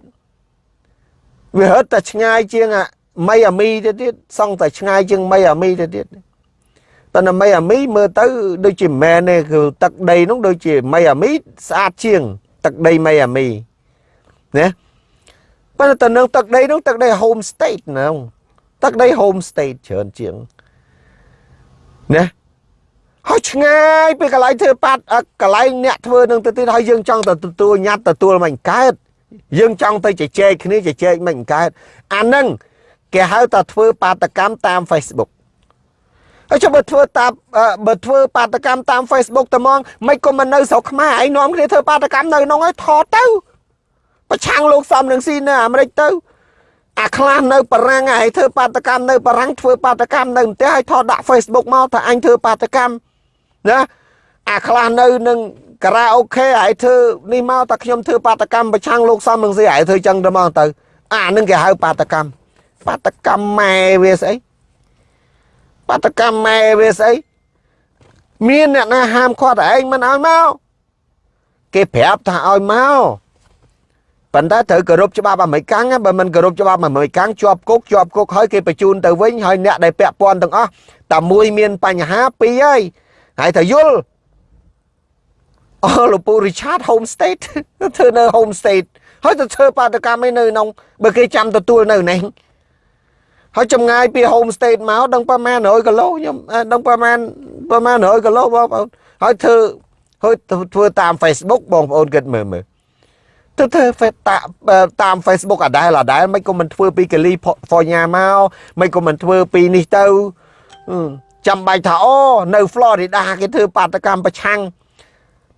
វាហិតតែឆ្ងាយជាងអា មីអាមីទៅទៀតសង់តែឆ្ងាយជាងមីអាមីទៅទៀតតែនៅមីអាមីមើលទៅដូចជាមែនទេគឺទឹកដីនោះដូចជាមីអាមីស្អាតជាង ទឹកដីមីអាមីណាប៉ុន្តែទៅនឹងទឹកដីនោះទឹកដី home state ហ្នឹងទឹកដី home state ច្រើនជាងណាហើយឆ្ងាយពីកន្លែងធ្វើប៉ាត់កន្លែងអ្នកធ្វើនឹងទៅទៀតហើយយើងចង់ទៅទទួលញត្តិទទួលមិនកើតយើងចង់ទៅជជែកគ្នាជជែកមិនកើតអាហ្នឹង គេហៅថាធ្វើបាតកម្មតាម Facebook ហើយចុះបើធ្វើតាមបើធ្វើបាតកម្មតាម Facebook តែមកមិនក៏មិននៅស្រុកខ្មែរឯងនាំគ្នាធ្វើបាតកម្មនៅក្នុងហើយថតទៅប្រឆាំងលោកសំនឹងស៊ីនៅអាមេរិកទៅអាខ្លះនៅបារាំងឯងធ្វើបាតកម្មនៅបារាំងធ្វើបាតកម្មនៅផ្ទះហើយថតដាក់ Facebook មកថាអញធ្វើបាតកម្មណាអាខ្លះនៅនឹងការ៉ាអូខេឯងធ្វើនេះមកតែខ្ញុំធ្វើបាតកម្មប្រឆាំងលោកសំនឹងស៊ីឯងធ្វើចឹងទៅមកទៅអានឹងគេហៅបាតកម្ម បាតកម្មម៉ែវាស្អីបាតកម្មម៉ែវាស្អីមានអ្នកណាហាមឃាត់ឯងមិនឲ្យមកគេប្រាប់ថាឲ្យមកប៉ុន្តែត្រូវគោរពច្បាប់អាមេរិកាំងបើមិនគោរពច្បាប់អាមេរិកាំងជាប់គុកជាប់គុកហើយគេបញ្ជូនទៅវិញហើយអ្នកដែលពាក់ព័ន្ធទាំងអស់តែមួយមានបញ្ហាពីរហើយហើយថាយល់អស់លោកពូរីឆាត home state ធ្វើនៅ home state ហើយទៅធ្វើបាតកម្មឯនៅក្នុងបើគេចាំទទួលនៅនេះ ហើយចម្ងាយពី home state មកដឹងប្រហែល100គីឡូខ្ញុំដឹងប្រហែលប្រហែល100គីឡូបងប្អូនហើយធ្វើហើយធ្វើតាម Facebook បងប្អូនគិតមើលមើលទៅធ្វើតាម Facebook អាដែលអាដែលមិនក៏មិនធ្វើពីកាលីហ្វ័រញ៉ាមកមិនក៏មិនធ្វើពីនេះទៅចាំបាច់ថាអូនៅ Florida គេធ្វើបាតកម្មប្រឆាំង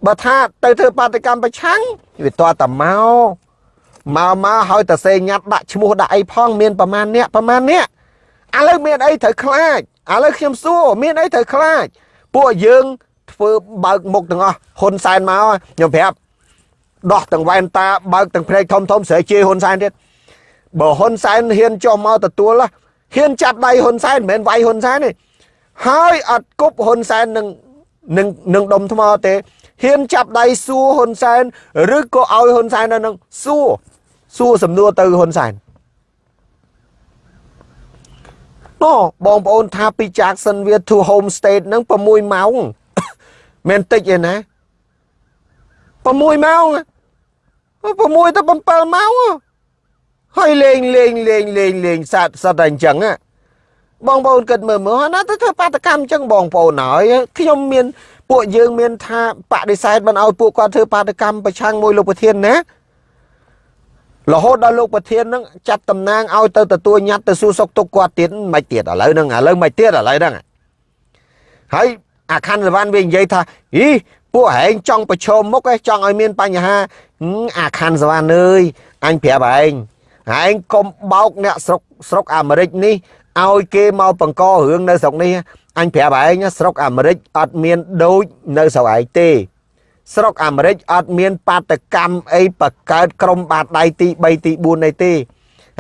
បើថាទៅធ្វើបាតកម្មប្រឆាំងវាតតែមក មកមកហើយតសេញ៉ាត់ដាក់ឈ្មោះដាក់អីផងមានប្រមាណអ្នកប្រមាណអ្នកឥឡូវមានអីត្រូវខ្លាចឥឡូវខ្ញុំសួរមានអីត្រូវខ្លាចពួកយើងធ្វើបើកមុខទាំងអស់ហ៊ុនសែនមកខ្ញុំប្រាប់ដោះទាំងវ៉ែនតាបើកទាំងភ្នែកធំធំស្រីជេហ៊ុនសែនទៀតបើហ៊ុនសែនហ៊ានចុះមកទទួលហ៊ានចាប់ដៃហ៊ុនសែនមិនមែនវាយហ៊ុនសែនទេហើយអត់គប់ហ៊ុនសែននឹងនឹងនឹងដុំថ្មទេហ៊ានចាប់ដៃសួរហ៊ុនសែនឬក៏ឲ្យហ៊ុនសែននៅនឹងសួរ សួរសំណួរទៅហ៊ុនសែនណូបងប្អូនថាពី Jacksonville to home state នឹង6ម៉ោងមិនតិចទេណា6ម៉ោង6ទៅ7ម៉ោងហើយលេងលេងលេងលេងលេងសត្វសត្វតែអញ្ចឹងបងប្អូនគិតមើលមើលណាទៅធ្វើបាតកម្មអញ្ចឹងបងប្អូនហើយខ្ញុំមាន ពួកយើងមានថាបដិសេធមិនឲ្យពួកគាត់ធ្វើបាតកម្មប្រឆាំងមួយលោកប្រធានណា រហូតដល់លោកប្រធាននឹងចាត់តំណាងឲ្យទៅទទួលញ៉ាត់ទៅសួរសុខទុក្ខគាត់ទៀតមិនទៀតឥឡូវហ្នឹងឥឡូវមិនទៀតឥឡូវហ្នឹងហើយអាខណ្ឌសវណ្ណវានិយាយថាអីពួកហែងចង់ប្រឈមមុខឯងចង់ឲ្យមានបញ្ហាអាខណ្ឌសវណ្ណអើយអញប្រាប់ឯងហែងកុំបោកអ្នកស្រុកស្រុកអាមេរិកនេះឲ្យគេមកបង្ករឿងនៅស្រុកនេះអញប្រាប់ឯងស្រុកអាមេរិកអត់មានដូចនៅស្រុកឯងទេ ស្រុកអាមេរិកអត់មានបាតកម្មអីបកើតក្រុមបាតដៃទី3ទី4អីទេ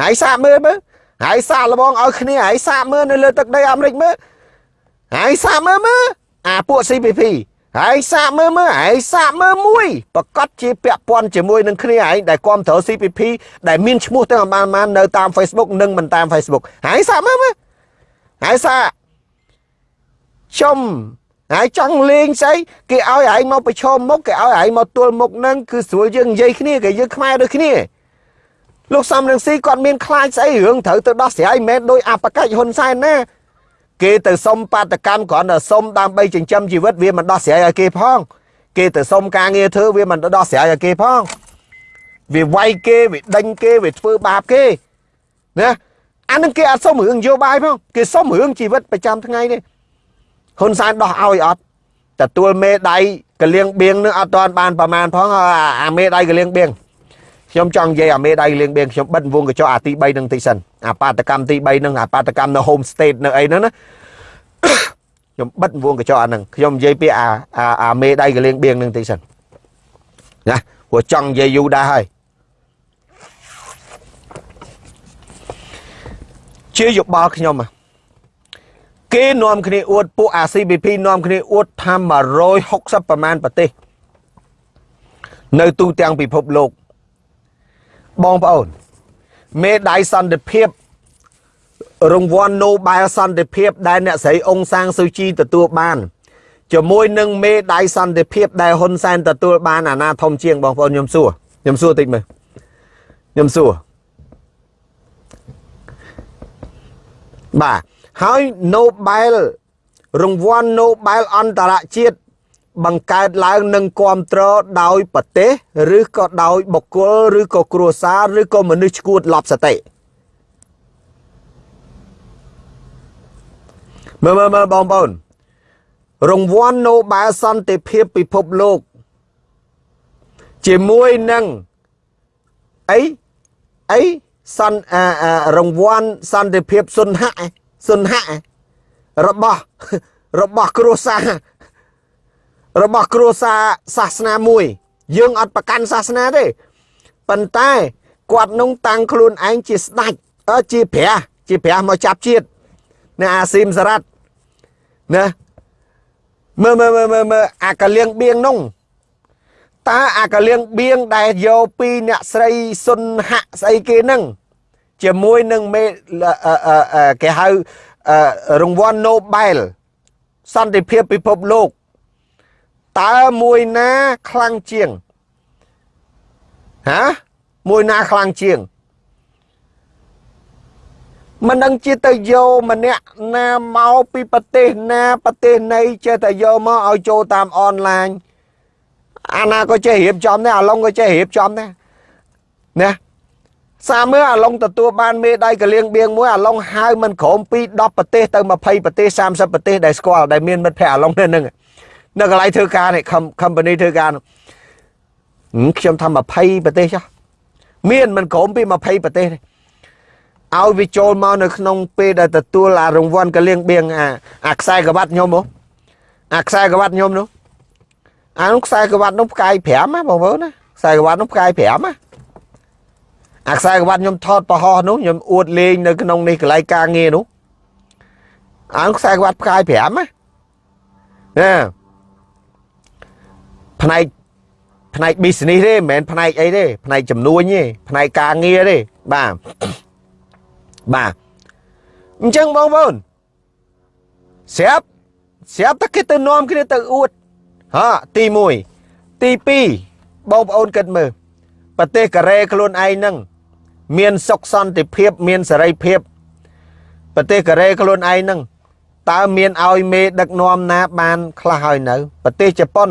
ហើយសាកមើលមើលហើយសាកលបងឲ្យគ្នាហើយសាកមើលនៅលើទឹកដីអាមេរិកមើលហើយសាកមើលមើលអាពួក CPP ហើយសាកមើលមើលហើយសាកមើលមួយប្រកាសជាពាក់ព័ន្ធជាមួយនឹងគ្នាឯងដែលគ្រប់គ្រង CPP ដែលមានឈ្មោះទាំងបានបាននៅតាម Facebook និងមិនតាម Facebook ហើយសាកមើលមើលហើយសាកចំ ហើយចង់លេងស្អីគេឲ្យឯងមកប្រឈមមុខគេឲ្យឯងមកទល់មុខនឹងគឺស្រួលយើងនិយាយគ្នាគេយើងខ្មែរដូចគ្នាលោកសំរងស៊ីគាត់មានខ្លាចស្អីរឿងត្រូវទៅដោះស្រាយមិនមែនដោយអបកិច្ចហ៊ុនសែនណាគេទៅសុំបាតកម្មគ្រាន់តែសុំដើម្បីចិញ្ចឹមជីវិតវាមិនដោះស្រាយឲ្យគេផង គេទៅសុំការងារធ្វើវាមិនដោះស្រាយឲ្យគេផងវាវាយគេវាដេញគេវាធ្វើបាបគេណាអានឹងគេអត់សុំរឿងនយោបាយផងគេសុំរឿងជីវិតប្រចាំថ្ងៃនេះ ហ៊ុនសែនដោះឲ្យអត់ទទួលមេដៃកលៀងបៀងនឹងអត់ទាន់បានប្រមាណផងអាមេដៃកលៀងបៀងខ្ញុំចង់និយាយអាមេដៃលៀងបៀងខ្ញុំបិទវងកញ្ចក់អាទី3នឹងតិចសិនអាបាតកម្មទី3នឹងអាបាតកម្មនៅ home state នៅអីហ្នឹងណាខ្ញុំបិទវងកញ្ចក់អាហ្នឹងខ្ញុំនិយាយពីអាអាមេដៃកលៀងបៀងនឹងតិចសិនណាព្រោះចង់និយាយយូរដែរហើយជាយោបល់ខ្ញុំ គេនាំគ្នាអួតពួកអា CBP នាំគ្នាអួតថា160ប្រមាណប្រទេស នៅទូទាំងពិភពលោកបងប្អូនមេដៃសន្តិភាពរង្វាន់ Nobel សន្តិភាពដែលអ្នកស្រីអ៊ុងសាងស៊ូជីទទួលបានជាមួយនឹងមេដៃសន្តិភាពដែលហ៊ុនសែនទទួលបានអាណាធំជាងបងប្អូនខ្ញុំសួរខ្ញុំសួរតិចមើលខ្ញុំសួរបាទ ហើយ Nobel រង្វាន់ Nobel អន្តរជាតិបង្កើតឡើងនឹងគ្រប់គ្រងដោយប្រទេសឬក៏ដោយបុគ្គលឬក៏គ្រួសារឬក៏មនុស្សឈួតលប់សតិមើលមើលមើលបងប្អូនរង្វាន់ Nobel សន្តិភាពពិភពលោក ជាមួយនឹងអីអីសន្រង្វាន់សន្តិភាពសុនហៈ សុនហៈរបស់របស់គ្រួសាររបស់គ្រួសារសាសនាមួយ យើងអត់ប្រកាន់សាសនាទេប៉ុន្តែគាត់នោះតាំងខ្លួនឯងជាស្ដេចអើជាព្រះជាព្រះមកចាប់ជាតិនៅអាស៊ីមសារ៉ាត់ណាមើលមើលមើលមើលមើលអាកលៀងបៀងនោះតើអាកលៀងបៀងដែលយកពីអ្នកស្រីសុនហៈស្អីគេនឹង ជាមួយនឹងមេគេហៅរង្វាន់ Nobel សន្តិភាពពិភពលោកតើមួយណាខ្លាំងជាងហាមួយណាខ្លាំងជាងមិនដឹងជាទៅយកម្នាក់ណាមកពីប្រទេសណាប្រទេសណីចេះតែយកមកឲ្យចូលតាមអនឡាញអាណាក៏ចេះរៀបចំដែរអាឡុងក៏ចេះរៀបចំដែរណា សាមើអាឡុងទទួលបានមេដៃកលៀងបៀងមួយអាឡុងហៅមិនក្រោមពី10ប្រទេសទៅ20ប្រទេស30ប្រទេសដែលស្គាល់ដែលមានមិត្តភ័ក្តិអាឡុងនៅនឹងនៅកន្លែងធ្វើការនេះ company ធ្វើការខ្ញុំថា20ប្រទេសចុះមានមិនក្រោមពី20ប្រទេសទេឲ្យវាចូលមកនៅក្នុងពេលដែលទទួលអារង្វាន់កលៀងបៀងអាអាខ្សែក្រវ៉ាត់ខ្ញុំហ៎អាខ្សែក្រវ៉ាត់ខ្ញុំនោះអានោះខ្សែក្រវ៉ាត់នោះផ្កាយ5ណាបងប្អូនណាខ្សែក្រវ៉ាត់នោះផ្កាយ5ណា អាខ្សែក្រវ៉ាត់ខ្ញុំថតប្រហោះនោះខ្ញុំអួតលេងនៅក្នុងនេះកន្លែងការងារនោះអានោះខ្សែក្រវ៉ាត់ផ្កាយ5ណាណាផ្នែកផ្នែក business ទេមិនមែនផ្នែកអីទេផ្នែកចំនួនទេផ្នែកការងារទេបាទបាទអញ្ចឹងបងប្អូនស្រាប់ស្រាប់តែគេទៅនាំគ្នាទៅអួតហាទី1ទី2បងប្អូនគិតមើលប្រទេសកូរ៉េខ្លួនឯងហ្នឹង មានសុខសន្តិភាព មានសេរីភាពប្រទេសកូរ៉េខ្លួនឯងហ្នឹងតើមានឲ្យមេដឹកនាំណាបានខ្លះហើយនៅប្រទេសជប៉ុន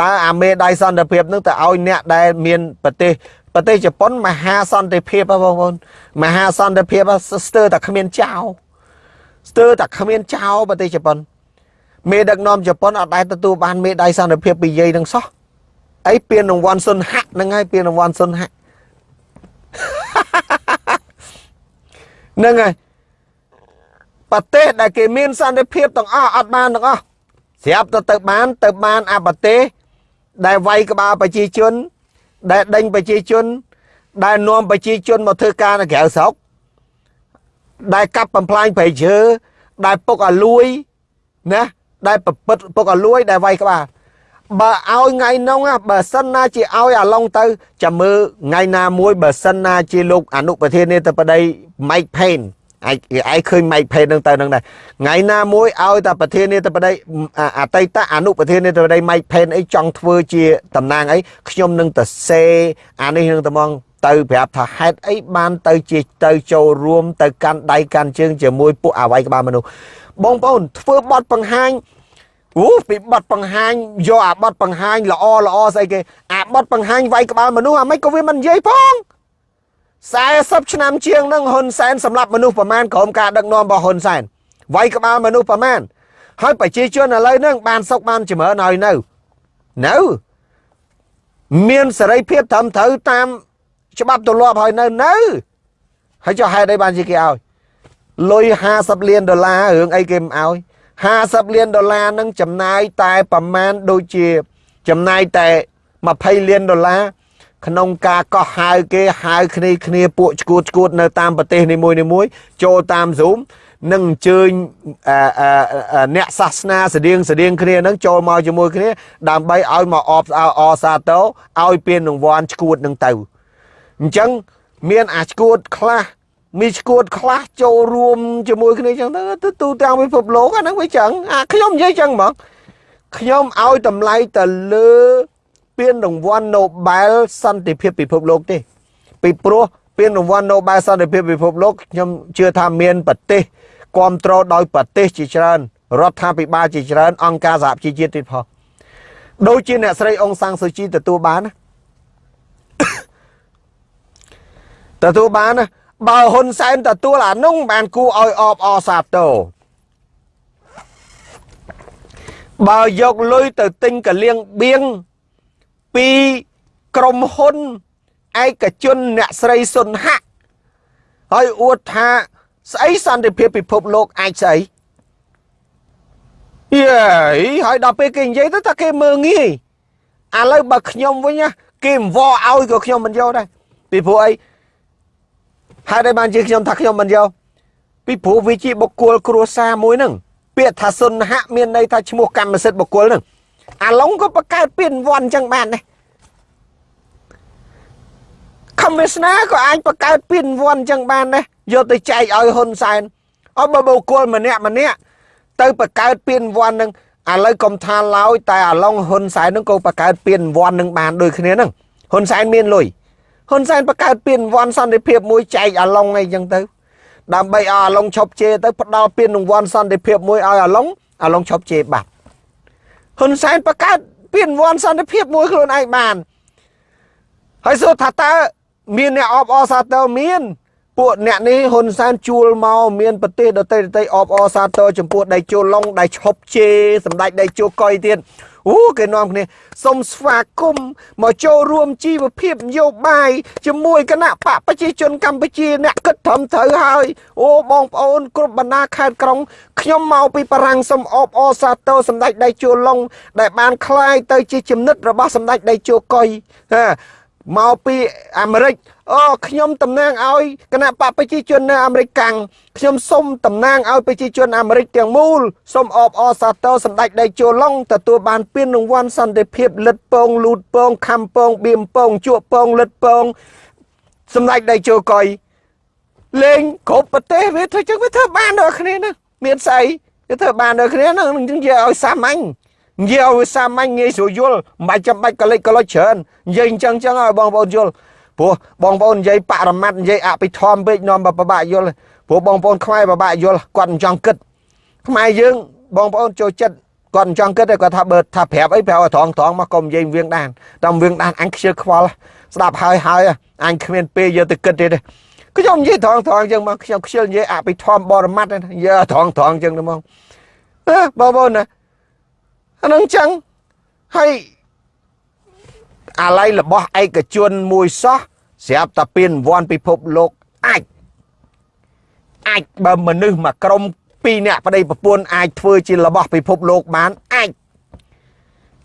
តើអាមេដៃសន្តិភាពនឹងទៅឲ្យអ្នកដែលមានប្រទេសប្រទេសជប៉ុនមហាសន្តិភាពបងប្អូនមហាសន្តិភាពស្ទើរតែគ្មានចោលស្ទើរតែគ្មានចោលប្រទេសជប៉ុនមេដឹកនាំជប៉ុនអត់ដែលទទួលបានមេដៃសន្តិភាពពីយាយនឹងសោះអីពានរង្វាន់សុនហាក់ហ្នឹងហើយពានរង្វាន់សុនហាក់ ហ្នឹងហើយប្រទេសដែលគេមានសន្តិភាពទាំងអស់អត់បានទាំងអស់ស្រាប់ទៅទៅបាន ទៅបានអាប្រទេសដែលវាយក្បាលប្រជាជន ដែលដេញប្រជាជន ដែលនាំប្រជាជនមកធ្វើការនៅក្រៅស្រុកដែលកាប់បំផ្លាញប្រៃឈើដែលពុកឲ្យលួយណាដែលប្រពឹតពុកឲ្យលួយដែលវាយក្បាល បើឲ្យថ្ងៃនោះបើសិនណាជាឲ្យអាឡុងទៅចាំមើលថ្ងៃណាមួយបើសិនណាជាលោកអនុប្រធាននាយកបដី Mike Pence ឯងឯងឃើញ Mike Pence នឹងទៅនឹងដែរថ្ងៃណាមួយឲ្យតែប្រធាននាយកបដីអតីតអនុប្រធាននាយកបដី Mike Pence អីចង់ធ្វើជាតំណាងអីខ្ញុំនឹងទៅសេអានេះនឹងតំងទៅប្រាប់ថាហេតុអីបានទៅជាទៅចូលរួមទៅកាន់ដៃកាន់ជើងជាមួយពួកអវ័យក្បាលមនុស្សបងប្អូនធ្វើបទបង្ហាញ អូពីបត់បង្ហាញយកអាបត់បង្ហាញល្អល្អស្អីគេអាបត់បង្ហាញវាយក្បាលមនុស្សអាមិនក៏វាមិននិយាយផង40ឆ្នាំជាងនឹងហ៊ុនសែនសម្រាប់មនុស្សប្រមាណក្រុមការដឹកនាំរបស់ហ៊ុនសែនវាយក្បាលមនុស្សប្រមាណហើយប្រជាជនឥឡូវហ្នឹងបានសុកបានចម្រើនហើយនៅនៅមានសេរីភាពត្រឹមត្រូវតាមច្បាប់ទម្លាប់ហើយនៅនៅហើយចុះហេតុអីបានជាគេឲ្យលុយ50លានដុល្លាររឿងអីគេមិនឲ្យ 50លានដុល្លារនឹងចំណាយតែប្រមាណដូចជា ចំណាយតែ20លានដុល្លារក្នុងការកោះហៅគេហៅគ្នាគ្នាពួកឈួតឈួតនៅតាមប្រទេសនីមួយនីមួយចូលតាម Zoom នឹងអញ្ជើញអ្នកសាសនាស្តៀងស្តៀងគ្នានឹងចូលមកជាមួយគ្នា ដើម្បីឲ្យមកអបអអសាទរឲ្យពានរង្វាន់ឈួតនឹងទៅអញ្ចឹងមានអាឈួតខ្លះ មីឈួតខ្លះចូលរួមជាមួយគ្នាចឹងទៅទូទាំងពិភពលោកអាហ្នឹងវាចឹងអាខ្ញុំនិយាយចឹងហ្មងខ្ញុំឲ្យតម្លៃទៅលើពានរង្វាន់ Nobel សន្តិភាពពិភពលោកទេពីព្រោះពានរង្វាន់ Nobel សន្តិភាពពិភពលោកខ្ញុំជឿថាមានប្រទេសគ្រប់គ្រងដោយប្រទេសជាច្រើនរដ្ឋាភិបាលជាច្រើនអង្គការសហប្រជាជាតិទៀតផងដូចជាអ្នកស្រីអង្សាំងស៊ូជីទទួលបានណាទទួលបានណា បើហ៊ុនសែនទទួលអានោះបានគួរឲ្យអបអសាទរបើយកលុយទៅទិញកលៀងបៀងពីក្រុមហ៊ុនឯកជនអ្នកស្រីសុនហាក់ហើយអួតថាស្អីសន្តិភាពពិភពលោកអាចស្អីយេហើយដល់ពេលគេនិយាយទៅថាគេមើងងាយឥឡូវបើខ្ញុំវិញគេអង្វរឲ្យក៏ខ្ញុំមិនយកដែរពីព្រោះអី ហេតុអីបានជាខ្ញុំថាខ្ញុំមិនយកពីព្រោះវាជាបុគ្គលគ្រួសារមួយហ្នឹងពាក្យថាសុនហៈមានន័យថាឈ្មោះកម្មសិទ្ធិបុគ្គលហ្នឹងអាឡុងក៏បង្កើតពានវ័នអញ្ចឹងបានដែរខំវាសនាក៏អាចបង្កើតពានវ័នអញ្ចឹងបានដែរយកទៅចែកឲ្យហ៊ុនសែនអត់បើបុគ្គលម្នាក់ម្នាក់ទៅបង្កើតពានវ័នហ្នឹងឥឡូវកុំថាឡើយតែអាឡុងហ៊ុនសែនហ្នឹងក៏បង្កើតពានវ័ននឹងបានដូចគ្នាហ្នឹងហ៊ុនសែនមានលុយ ហ៊ុនសែនបង្កើតពានរង្វាន់សន្តិភាពមួយចែកអាឡុងអីចឹងទៅដើម្បីឲ្យអាឡុងឈប់ជេរទៅផ្ដល់ពានរង្វាន់សន្តិភាពមួយឲ្យអាឡុងអាឡុងឈប់ជេរបាត់ហ៊ុនសែនបង្កើតពានរង្វាន់សន្តិភាពមួយខ្លួនឯងបានហើយសួរថាតើមានអ្នកអបអសាទរមានពួកអ្នកនេះហ៊ុនសែនជួលមកមានប្រទេសដទៃដទៃអបអសាទរចំពោះដៃជោឡុងដៃឈប់ជេសម្ដេចដៃជោកុយទៀត អូគេនាំគ្នាសូមស្វាគមន៍មកចូលរួមជីវភាពនយោបាយជាមួយគណៈបកប្រជាជនកម្ពុជាអ្នកគិតត្រឹមត្រូវហើយអូបងប្អូនគ្រប់បណ្ដាខេត្តក្រុងខ្ញុំមកពីបារាំងសូមអបអរសាទរសម្ដេចដៃជោឡុងដែលបានคล้ายទៅជាចំណិតរបស់សម្ដេចដៃជោកុយហា មកពីអាមេរិកអូខ្ញុំតំណាងឲ្យគណៈបកប្រជាជននៅអាមេរិកកាំងខ្ញុំសូមតំណាងឲ្យប្រជាជនអាមេរិកទាំងមូលសូមអបអរសាទរសម្ដេចដេជោឡុងទទួលបានពានរង្វាន់សន្តិភាពលិតពងលូតពងខំពងបៀមពងជក់ពងលិតពងសម្ដេចដេជោកុយលេងគ្រប់ប្រទេសវាធ្វើចឹងវាធ្វើបានដល់គ្នាណាមានស្អីវាធ្វើបានដល់គ្នាហ្នឹងនិយាយឲ្យសាមញ្ញ និយាយឲ្យសាមញ្ញងាយស្រួលយល់មិនបាច់ចាំបាច់កលិចកលុចច្រើននិយាយអញ្ចឹងចឹងឲ្យបងប្អូនយល់ព្រោះបងប្អូននិយាយបរមត្តនិយាយអភិធម្មពេកនាំបបាក់យល់ព្រោះបងប្អូនខ្មែរបបាក់យល់គាត់មិនចង់គិតខ្មែរយើងបងប្អូនចូលចិត្តគាត់មិនចង់គិតទេគាត់ថាបើថាប្រាប់អីប្រាប់ឲ្យត្រង់ត្រង់មកកុំនិយាយវៀងដានតាមវៀងដានអញខ្ជិលខ្វល់ស្ដាប់ហើយហើយអញគ្មានពេលយកទៅគិតទេទេខ្ញុំនិយាយត្រង់ត្រង់អញ្ចឹងមកខ្ញុំខ្ជិលនិយាយអភិធម្មបរមត្តយើត្រង់ត្រង់អញ្ចឹងទៅមកបងប្អូនណា អានឹងអញ្ចឹងហើយអាឡ័យរបស់ឯកជនមួយសោះស្រាប់តែពៀនវ័នពិភពលោកអាចអាចបើមនុស្សមួយក្រុមពីរអ្នកប្តីប្រពន្ធអាចធ្វើជារបស់ពិភពលោកបានអាច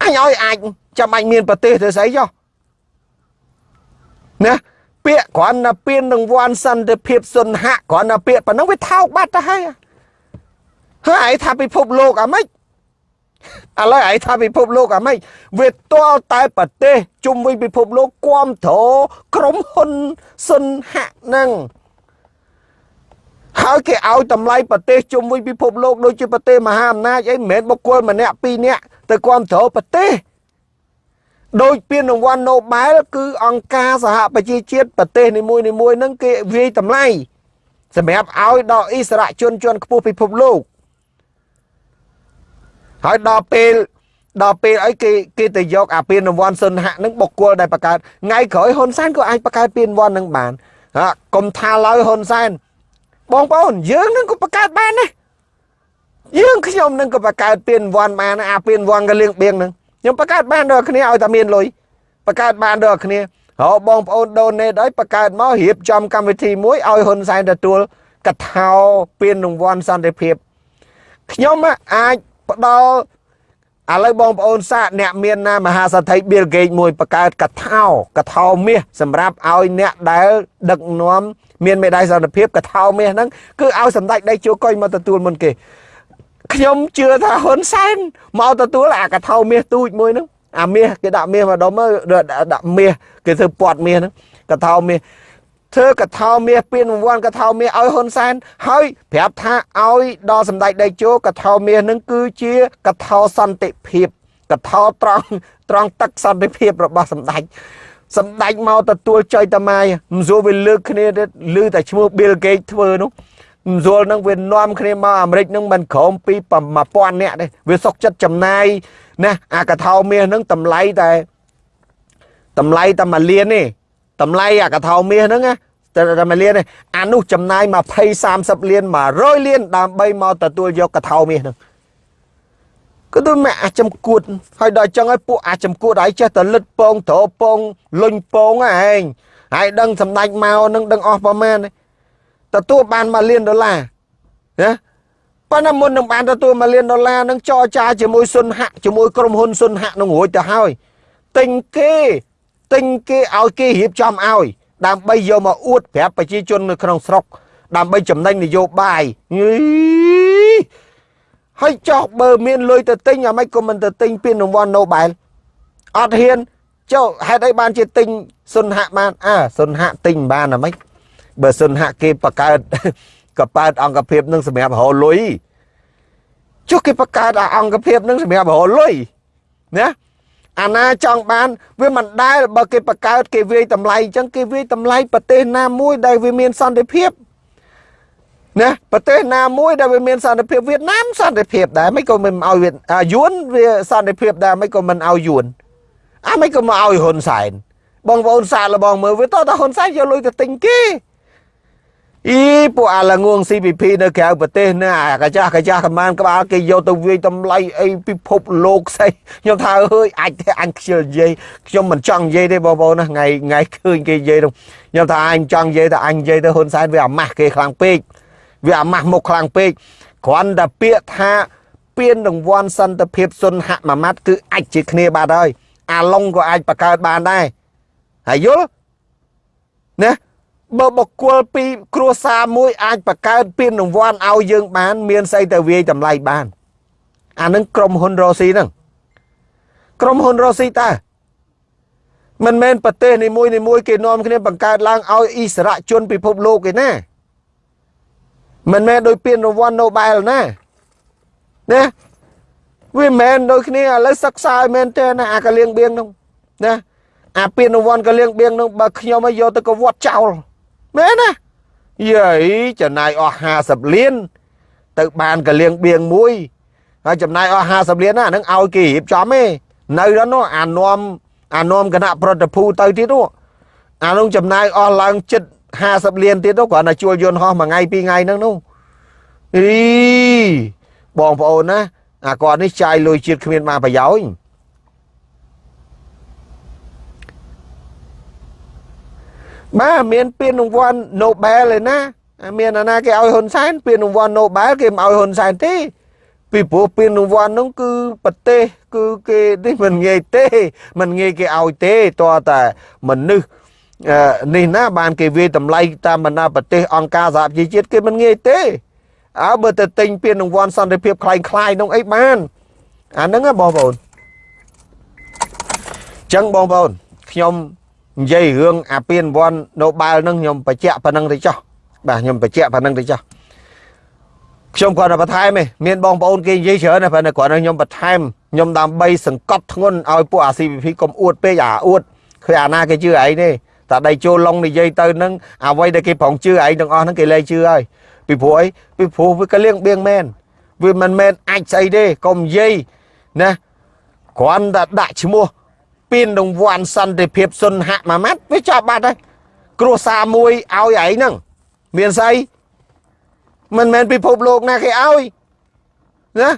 អញឲ្យអាចចាំបាច់មានប្រទេសទៅស្អីចុះណាពាក្យគ្រាន់តែពៀននឹងវ័នសន្តិភាពសុនហៈគ្រាន់តែពាក្យប៉ុណ្ណឹងវាថោកបាត់ទៅហើយហើយថាពិភពលោកអាម៉េច ឥឡូវឯងថាពិភពលោកអាម៉េចវាទាល់តែប្រទេសជុំវិញពិភពលោកគាំទ្រក្រុមហ៊ុនសុនហៈនឹងហើយគេឲ្យតម្លៃប្រទេសជុំវិញពិភពលោកដូចជាប្រទេសមហាអំណាចអីមិនមែនបុគ្គលម្នាក់ពីរនាក់ទៅគាំទ្រប្រទេសដោយពានរង្វាន់ Nobel គឺអង្គការសហប្រជាជាតិប្រទេសនីមួយៗហ្នឹងគេវាយតម្លៃសម្រាប់ឲ្យដល់អិសរាជជនជាន់ខ្ពស់ពិភពលោក ហើយដល់ពេលដល់ពេលអីគេគេទៅយកអាពានរង្វាន់សុនហៈនឹងបុគ្គលដែលបង្កើតថ្ងៃក្រោយហ៊ុនសែនក៏អាចបង្កើតពានរង្វាន់នឹងបានហ่ากុំថាឡើយហ៊ុនសែនបងប្អូនយើងនឹងក៏បង្កើតបានដែរយើងខ្ញុំនឹងក៏បង្កើតពានរង្វាន់បានអាពានរង្វាន់កលៀងបៀងនឹងខ្ញុំបង្កើតបានដល់គ្នាឲ្យតែមានលុយបង្កើតបានដល់គ្នាហៅបងប្អូនដូនេតឲ្យបង្កើតមករៀបចំកម្មវិធីមួយឲ្យហ៊ុនសែនទទួលកថាពានរង្វាន់សន្តិភាពខ្ញុំអាច ផ្ដល់ឥឡូវបងប្អូនសាកអ្នកមានណាមហាសទ្ធិ Bill Gates មួយបង្កើតកថាកថាមាសសម្រាប់ឲ្យអ្នកដែលដឹកនាំមានមេដាយសន្តិភាពកថាមាសហ្នឹងគឺឲ្យសម្ដេចដៃជួកុយមកទទួលមុនគេខ្ញុំជឿថាហ៊ុនសែនមកទទួលអាកថាមាសទូចមួយហ្នឹងអាមាសគេដាក់មាសមកដុំដាក់មាសគេធ្វើពាត់មាសហ្នឹងកថាមាស ធ្វើកថាមាសពានរង្វាន់កថាមាសឲ្យហ៊ុនសែនហើយប្រាប់ថាឲ្យដល់សម្ដេចដេជោកថាមាសនឹងគឺជាកថាសន្តិភាពកថាត្រង់ត្រង់ទឹកសន្តិភាពរបស់សម្ដេចសម្ដេចមកទទួលចុយតាម៉ាយមិនស្រួលវាលើកគ្នាលើតែឈ្មោះ Bill Gates ធ្វើនោះមិនស្រួលនឹងវានាំគ្នាមកអាមេរិកនឹងមិនក្រោមពី1000នាក់ទេវាសុកចិត្តចំណាយណាអាកថាមាសនឹងតម្លៃតែតម្លៃតែមួយលានទេ តម្លៃអាកថោមាសហ្នឹងណាតែតែមួយលានទេអានោះចំណាយ20 30លាន100លានដើម្បីមកទទួលយកកថោមាសហ្នឹងគឺទៅមកអាចំគួតហើយដល់ចឹងហើយពួកអាចំគួតហើយចេះតែលិតពងត្រពងលុញពងឯងហើយដឹងសម្ដេចមកនឹងដឹងអស់ប្រមាណទទួលបាន1លានដុល្លារណាប៉ុន្តែមុននឹងបានទទួល1លានដុល្លារនឹងចរចាជាមួយសុនហៈជាមួយក្រុមហ៊ុនសុនហៈនឹងរួចទៅហើយទិញគេ ទិញគេឲ្យគេរៀបចំឲ្យ ដើម្បីយកមកអួតប្រាប់ប្រជាជននៅក្នុងស្រុក ដើម្បីចំណេញនយោបាយហើយចោះបើមានលុយទៅទិញអាម៉េចក៏មិនទៅទិញពានរង្វាន់ Nobel អត់ហ៊ានចុះហេតុអីបានជាទិញសុនហៈបានអើសុនហៈទិញបានអាម៉េចបើសុនហៈគេបង្កើតកប៉ែតអង្គភាពនឹងសម្រាប់រហលុយចុះគេបង្កើតអង្គភាពនឹងសម្រាប់រហលុយណា អាណាចង់បាន វាមិនដែលបើគេបង្កើតគេវាយតម្លៃអញ្ចឹងគេវាយតម្លៃប្រទេសណាមួយដែលវាមានសន្តិភាពណាប្រទេសណាមួយដែលវាមានសន្តិភាពវៀតណាមសន្តិភាពដែរមិនក៏មិនឲ្យវៀតយួនវាសន្តិភាពដែរមិនក៏មិនឲ្យយួនអាមិនក៏មកឲ្យហ៊ុនសែនបងប្អូនសាកល្បងមើលវាតតហ៊ុនសែនយកលុយទៅទិញគេ អីពួកអាលងង CPP នៅក្រៅប្រទេសណាអាកាចាស់កាចាស់កម្មានក្បាលគេយកទៅវាយតម្លៃអីពិភពលោកស្អីខ្ញុំថាអើយអាចទេអញខ្ជិលនិយាយខ្ញុំមិនចង់និយាយទេបងប្អូនណាថ្ងៃថ្ងៃឃើញគេនិយាយនោះខ្ញុំថាអញចង់និយាយតែអញនិយាយទៅហ៊ុនសែនវាអាម៉ាស់គេខ្លាំងពេកវាអាម៉ាស់មុខខ្លាំងពេកគ្រាន់តែពាក្យថាពានរង្វាន់សន្តិភាពសុនហមួយម៉ាត់គឺអាចជាគ្នាបាត់ហើយអាឡុងក៏អាចបង្កើតបានដែរហើយយល់ណា បើបុគ្គលពីគ្រួសារមួយអាចបង្កើតពានរង្វាន់ឲ្យយើងបាន មានស្អីទៅវាយតម្លៃបាន អានឹងក្រុមហ៊ុនរ៉ូស៊ីហ្នឹងក្រុមហ៊ុនរ៉ូស៊ីតើមិនមែនប្រទេសនីមួយនីមួយគេនាំគ្នាបង្កើតឡើងឲ្យអិសរាជជនពិភពលោកទេណាមិនមែនដោយពានរង្វាន់ Nobel ណាណាវាមិនមែនដូចគ្នាឥឡូវសិក្សាឲ្យមែនទេណាអាកលៀងបៀងនោះណាអាពានរង្វាន់កលៀងបៀងនោះបើខ្ញុំឲ្យយកទៅកវត្តចោល មែនណាយាយចំណាយអស់50លាន ទៅបានកលៀងបៀងមួយហើយចំណាយអស់50លានណាហ្នឹងឲ្យគេរៀបចំទេនៅដល់នោះអានំអានំគណៈប្រតិភូទៅទៀតនោះអានោះចំណាយអស់ឡើងចិត្ត50លានទៀតនោះគ្រាន់តែជួលយន្តហោះមួយថ្ងៃពីរថ្ងៃហ្នឹងនោះអីបងប្អូនណាអាគាត់នេះចាយលុយជាតិគ្មានបានប្រយោជន៍ បាទមានពានរង្វាន់ Nobel ឯណាមានអាណាគេឲ្យហ៊ុនសែនពានរង្វាន់ Nobel គេមិនឲ្យហ៊ុនសែនទេពីព្រោះពានរង្វាន់នោះគឺប្រទេសគឺគេនេះមិនងាយទេមិនងាយគេឲ្យទេតើតែមនុស្សនេះណាបានគេវាតម្លៃតាមបណ្ដាប្រទេសអង្គការសហប្រជាជាតិគេមិនងាយទេអើបើទៅទិញពានរង្វាន់សន្តិភាពคล้ายคล้ายនោះអីបានអាហ្នឹងបងប្អូនចឹងបងប្អូនខ្ញុំ និយាយរឿងអាពានរង្វាន់ Nobel ហ្នឹងខ្ញុំបញ្ជាក់ប៉ុណ្្នឹងទៅចោះបាទខ្ញុំបញ្ជាក់ប៉ុណ្្នឹងទៅចោះខ្ញុំគាត់តែបន្ថែមឯងមានបងប្អូនគេនិយាយច្រើនណាស់ប៉ុន្តែគាត់ខ្ញុំបន្ថែមខ្ញុំដើម្បីសង្កត់ធ្ងន់ឲ្យពួកអា CVP កុំអួតពេកអាអួតឃើញអាណាគេជឿឯងទេតែដៃចូលឡុងនិយាយទៅនឹងអ្វីដែលគេប្រងជឿឯងទាំងអស់ហ្នឹងគេលែងជឿហើយពីព្រោះអីពីព្រោះវាក៏លៀងបៀងមែនវាមិនមែនអាចស្អីទេកុំនិយាយណាគ្រាន់តែដាក់ឈ្មោះ ពានរង្វាន់សន្តិភាពសុនហមួយម៉ាត់វាចាប់បាត់ហើយគ្រួសារមួយឲ្យឯងហ្នឹងមានស្អីមិនមែនពិភពលោកណាគេឲ្យណា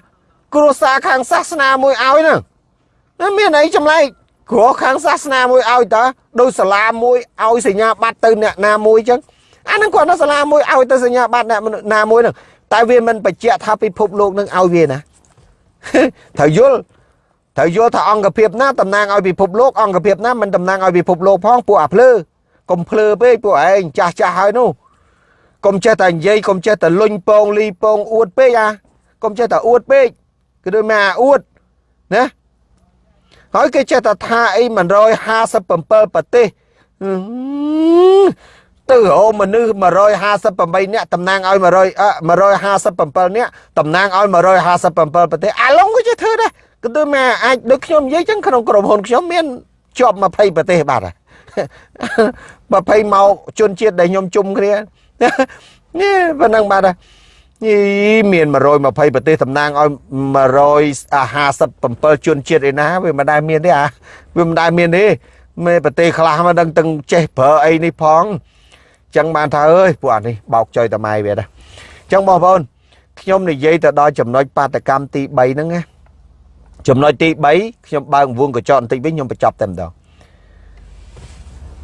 គ្រួសារខាងសាសនាមួយឲ្យហ្នឹងមានអីចម្លែកគ្រួខាងសាសនាមួយឲ្យតើដោយសាលាមួយឲ្យសញ្ញាបត្រទៅអ្នកណាមួយចឹងអានឹងគាត់នៅសាលាមួយឲ្យទៅសញ្ញាបត្រអ្នកណាមួយហ្នឹងតែវាមិនបញ្ជាក់ថាពិភពលោកនឹងឲ្យវាណាត្រូវយល់ ត្រូវយល់ថាអង្គភាពណាតំណាងឲ្យពិភពលោកអង្គភាពណាមិនតំណាងឲ្យពិភពលោកផងពួកអាភ្លើកុំភ្លើពេកពួកឯងចាស់ចាស់ហើយនោះកុំចេះតែនិយាយកុំចេះតែលុញពងលីពងអួតពេកអាកុំចេះតែអួតពេកគឺដូចមកអាអួតណាហើយគេចេះតែថាអី157ប្រទេសទៅរោមនុស្ស158នាក់តំណាងឲ្យ100 157នាក់តំណាងឲ្យ157ប្រទេសអាឡុងក៏ចេះធ្វើដែរ គឺទៅមកអាចដូចខ្ញុំនិយាយចឹងក្នុងក្រុមហ៊ុនខ្ញុំមានជាប់20ប្រទេសបាត់ហើយ20មកជនជាតិដែលខ្ញុំជុំគ្នានេះប៉ុណ្ណឹងបាត់ហើយនេះមាន120ប្រទេសតំណាងឲ្យ157ជនជាតិឯណាវាមិនដែលមានទេអាវាមិនដែលមានទេមេប្រទេសខ្លះមកដឹងទាំងចេះប្រើអីនេះផងចឹងបានថាអើយពួកអានេះបោកចុយតម៉ៃវាដែរចឹងបងប្អូនខ្ញុំនិយាយទៅដល់ចំណុចបាតកម្មទី3ហ្នឹងណា ចំណុចទី3ខ្ញុំបើកវងកញ្ចក់បន្តិចវិញខ្ញុំបញ្ចប់តែម្ដង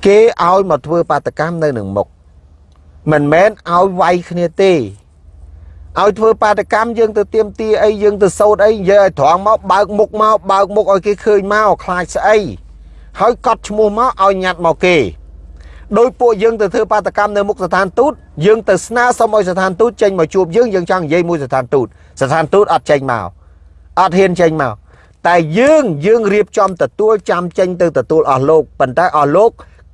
គេឲ្យមកធ្វើបាតកម្មនៅនឹងមុខមិនមែនឲ្យវាយគ្នាទេឲ្យធ្វើបាតកម្មយើងទៅទៀមទាអីយើងទៅសោតអីនិយាយឲ្យត្រង់មកបើកមុខមកបើកមុខឲ្យគេឃើញមកខ្លាចស្អីហើយកត់ឈ្មោះមកឲ្យញ៉ាត់មកគេដោយពួកយើងទៅធ្វើបាតកម្មនៅមុខស្ថានទូតយើងទៅស្នើសុំឲ្យស្ថានទូតចេញមកជួបយើងយើងចង់និយាយមួយស្ថានទូតស្ថានទូតអត់ចេញមកអត់ហ៊ានចេញមក តែយើងយើងរៀបចំទទួលចាំចេញទៅទទួលអស់លោកប៉ុន្តែអស់លោក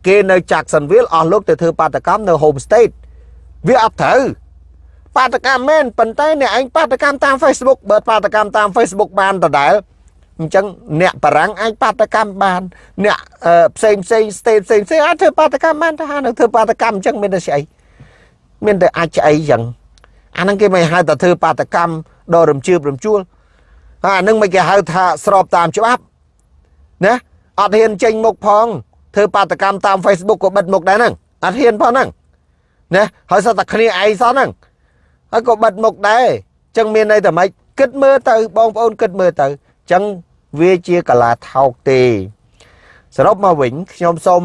គេនៅ Jacksonville អស់លោកទៅធ្វើបាតកម្មនៅ Home State វាអត់ត្រូវបាតកម្មមែនប៉ុន្តែអ្នកឯងបាតកម្មតាម Facebook បើបាតកម្មតាម Facebook បានដដែលអញ្ចឹងអ្នកបារាំងអាចបាតកម្មបាន អ្នកផ្សេងផ្សេង state ផ្សេងផ្សេងអាចធ្វើបាតកម្មបានថានឹងធ្វើបាតកម្មអញ្ចឹងមានតែស្អីមានតែអាចស្អីអញ្ចឹងអាហ្នឹងគេមិនហៅថាធ្វើបាតកម្មដល់រំជឿបរំជួលហើយ អាហ្នឹងមិនគេហៅថាស្របតាមច្បាប់ណាអត់ហ៊ានចេញមុខផងធ្វើបាតកម្មតាម Facebook ក៏បិទមុខដែរហ្នឹងអត់ហ៊ានផងហ្នឹងណាហើយសតតែគ្នាឯងសោះហ្នឹងហើយក៏បិទមុខដែរអញ្ចឹងមានន័យថាម៉េចគិតមើលទៅបងប្អូនគិតមើលទៅអញ្ចឹងវាជាកលាថោកទេ សរុបមកវិញខ្ញុំសូម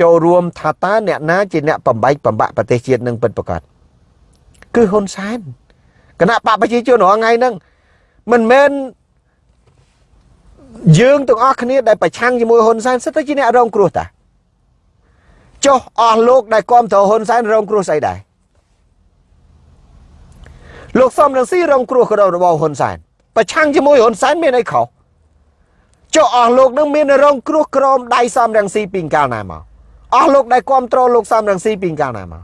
ចូលរួមថាតើអ្នកណាជាអ្នកបំបែកបំបាក់ប្រទេសជាតិនឹងពិតប្រាកដគឺហ៊ុនសែនគណៈបកប្រជាជនរាល់ថ្ងៃហ្នឹង មិនមែនយើងទាំងអស់គ្នាដែលប្រឆាំងជាមួយហ៊ុនសែនសិតតែជាអ្នករងគ្រោះតាចុះអស់លោកដែលគ្រប់គ្រងហ៊ុនសែនរងគ្រោះស្អីដែរលោកសំរងស៊ីរងគ្រោះក៏របស់ហ៊ុនសែនប្រឆាំងជាមួយហ៊ុនសែនមានអីខុសចុះអស់លោកនឹងមានរងគ្រោះក្រោមដៃសំរងស៊ីពីកាលណាមកអស់លោកដែលគ្រប់គ្រងលោកសំរងស៊ីពីកាលណាមក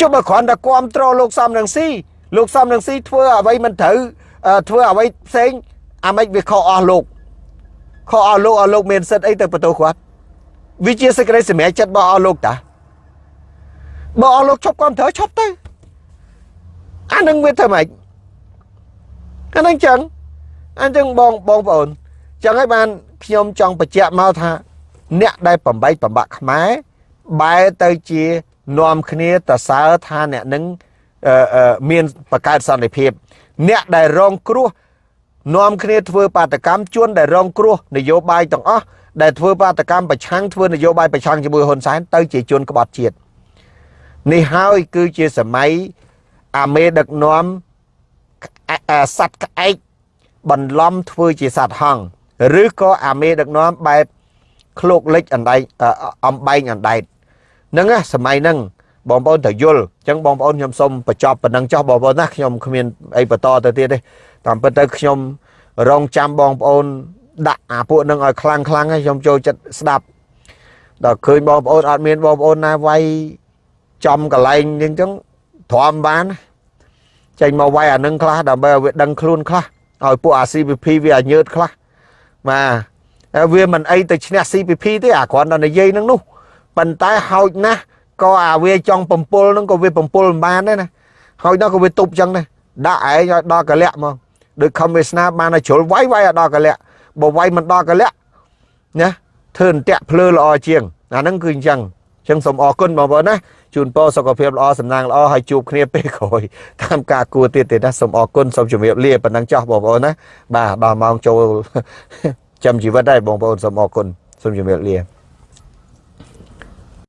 ចុះបើគ្រាន់តែគ្រប់គ្រងលោកសំរងស៊ីលោកសំរងស៊ីធ្វើអ្វីមិនត្រូវ ធ្វើអ្វីផ្សេងអាម៉េចវាខុសអស់លោកខុសអស់លោកអស់លោកមានសិទ្ធអីទៅបន្ទោសគាត់វាជាសេចក្តីសម្រេចចិត្តរបស់អស់លោកតាបើអស់លោកឈប់គ្រប់ត្រូវឈប់ទៅអានឹងវាធ្វើម៉េចអានឹងចឹងអញ្ចឹងបងបងប្អូនចឹងហើយបានខ្ញុំចង់បញ្ជាក់មកថាអ្នកដែលបំបីបំបាក់ខ្មែរបែរទៅជានាំគ្នាតសើថាអ្នកនឹងមានបង្កើតសន្តិភាព អ្នកដែលរងគ្រោះនាំគ្នាធ្វើបាតកម្មជួនដែលរងគ្រោះនយោបាយទាំងអស់ដែលធ្វើបាតកម្មប្រឆាំងធ្វើនយោបាយប្រឆាំងជាមួយហ៊ុនសែនទៅជាជនក្បត់ជាតិនេះហើយគឺជាសម័យអាមេដឹកនាំសัตว์ក្អែកបន្លំធ្វើជាសัตว์ហង្សឬក៏អាមេដឹកនាំបែបឃ្លោកលិចអណ្ដែងអំបែងអណ្ដែតហ្នឹងសម័យហ្នឹង បងប្អូនត្រូវយល់អញ្ចឹងបងប្អូនខ្ញុំសូមបញ្ចប់ប៉ុណ្ណឹងចោះបងប្អូនណាខ្ញុំគ្មានអីបន្តទៅទៀតទេតាមពិតទៅខ្ញុំរងចាំបងប្អូនដាក់អាពួកនឹងឲ្យខ្លាំងខ្លាំងហើយខ្ញុំចូលចិត្តស្ដាប់ដល់ឃើញបងប្អូនអត់មានបងប្អូនណាវាយចំកន្លែងអញ្ចឹងទ្រាំបានចេញមកវាយអានឹងខ្លះដើម្បីឲ្យវាដឹងខ្លួនខ្លះឲ្យពួកអា CPP វាឲ្យញើតខ្លះបាទវាមិនអីទៅឈ្នះ CPP ទេអាគ្រាន់តែនិយាយនឹងនោះប៉ុន្តែហោចណាស់ ក៏អាវាចង់បំពុលនឹងក៏វាបំពុលមិនបានដែរណាហើយដល់ក៏វាទប់ចឹងដែរដាក់ឯងឲ្យដល់កលៈមកដូចខំវាសនាបានឲ្យជ្រុលវាយវាយឲ្យដល់កលៈបើវាយមិនដល់កលៈណាធ្វើអន្ទាក់ភ្លើល្អជាងអាហ្នឹងគឺអញ្ចឹងអញ្ចឹងសូមអរគុណបងប្អូនណាជូនពរសុខភាពល្អសំណាងល្អហើយជួបគ្នាពេលក្រោយតាមការគួរទៀតទេណាសូមអរគុណសូមជម្រាបលាប៉ុណ្ណឹងចោះបងប្អូនណាបាទដល់ម៉ោងចូលចាំជីវិតដែរបងប្អូនសូមអរគុណសូមជម្រាបលា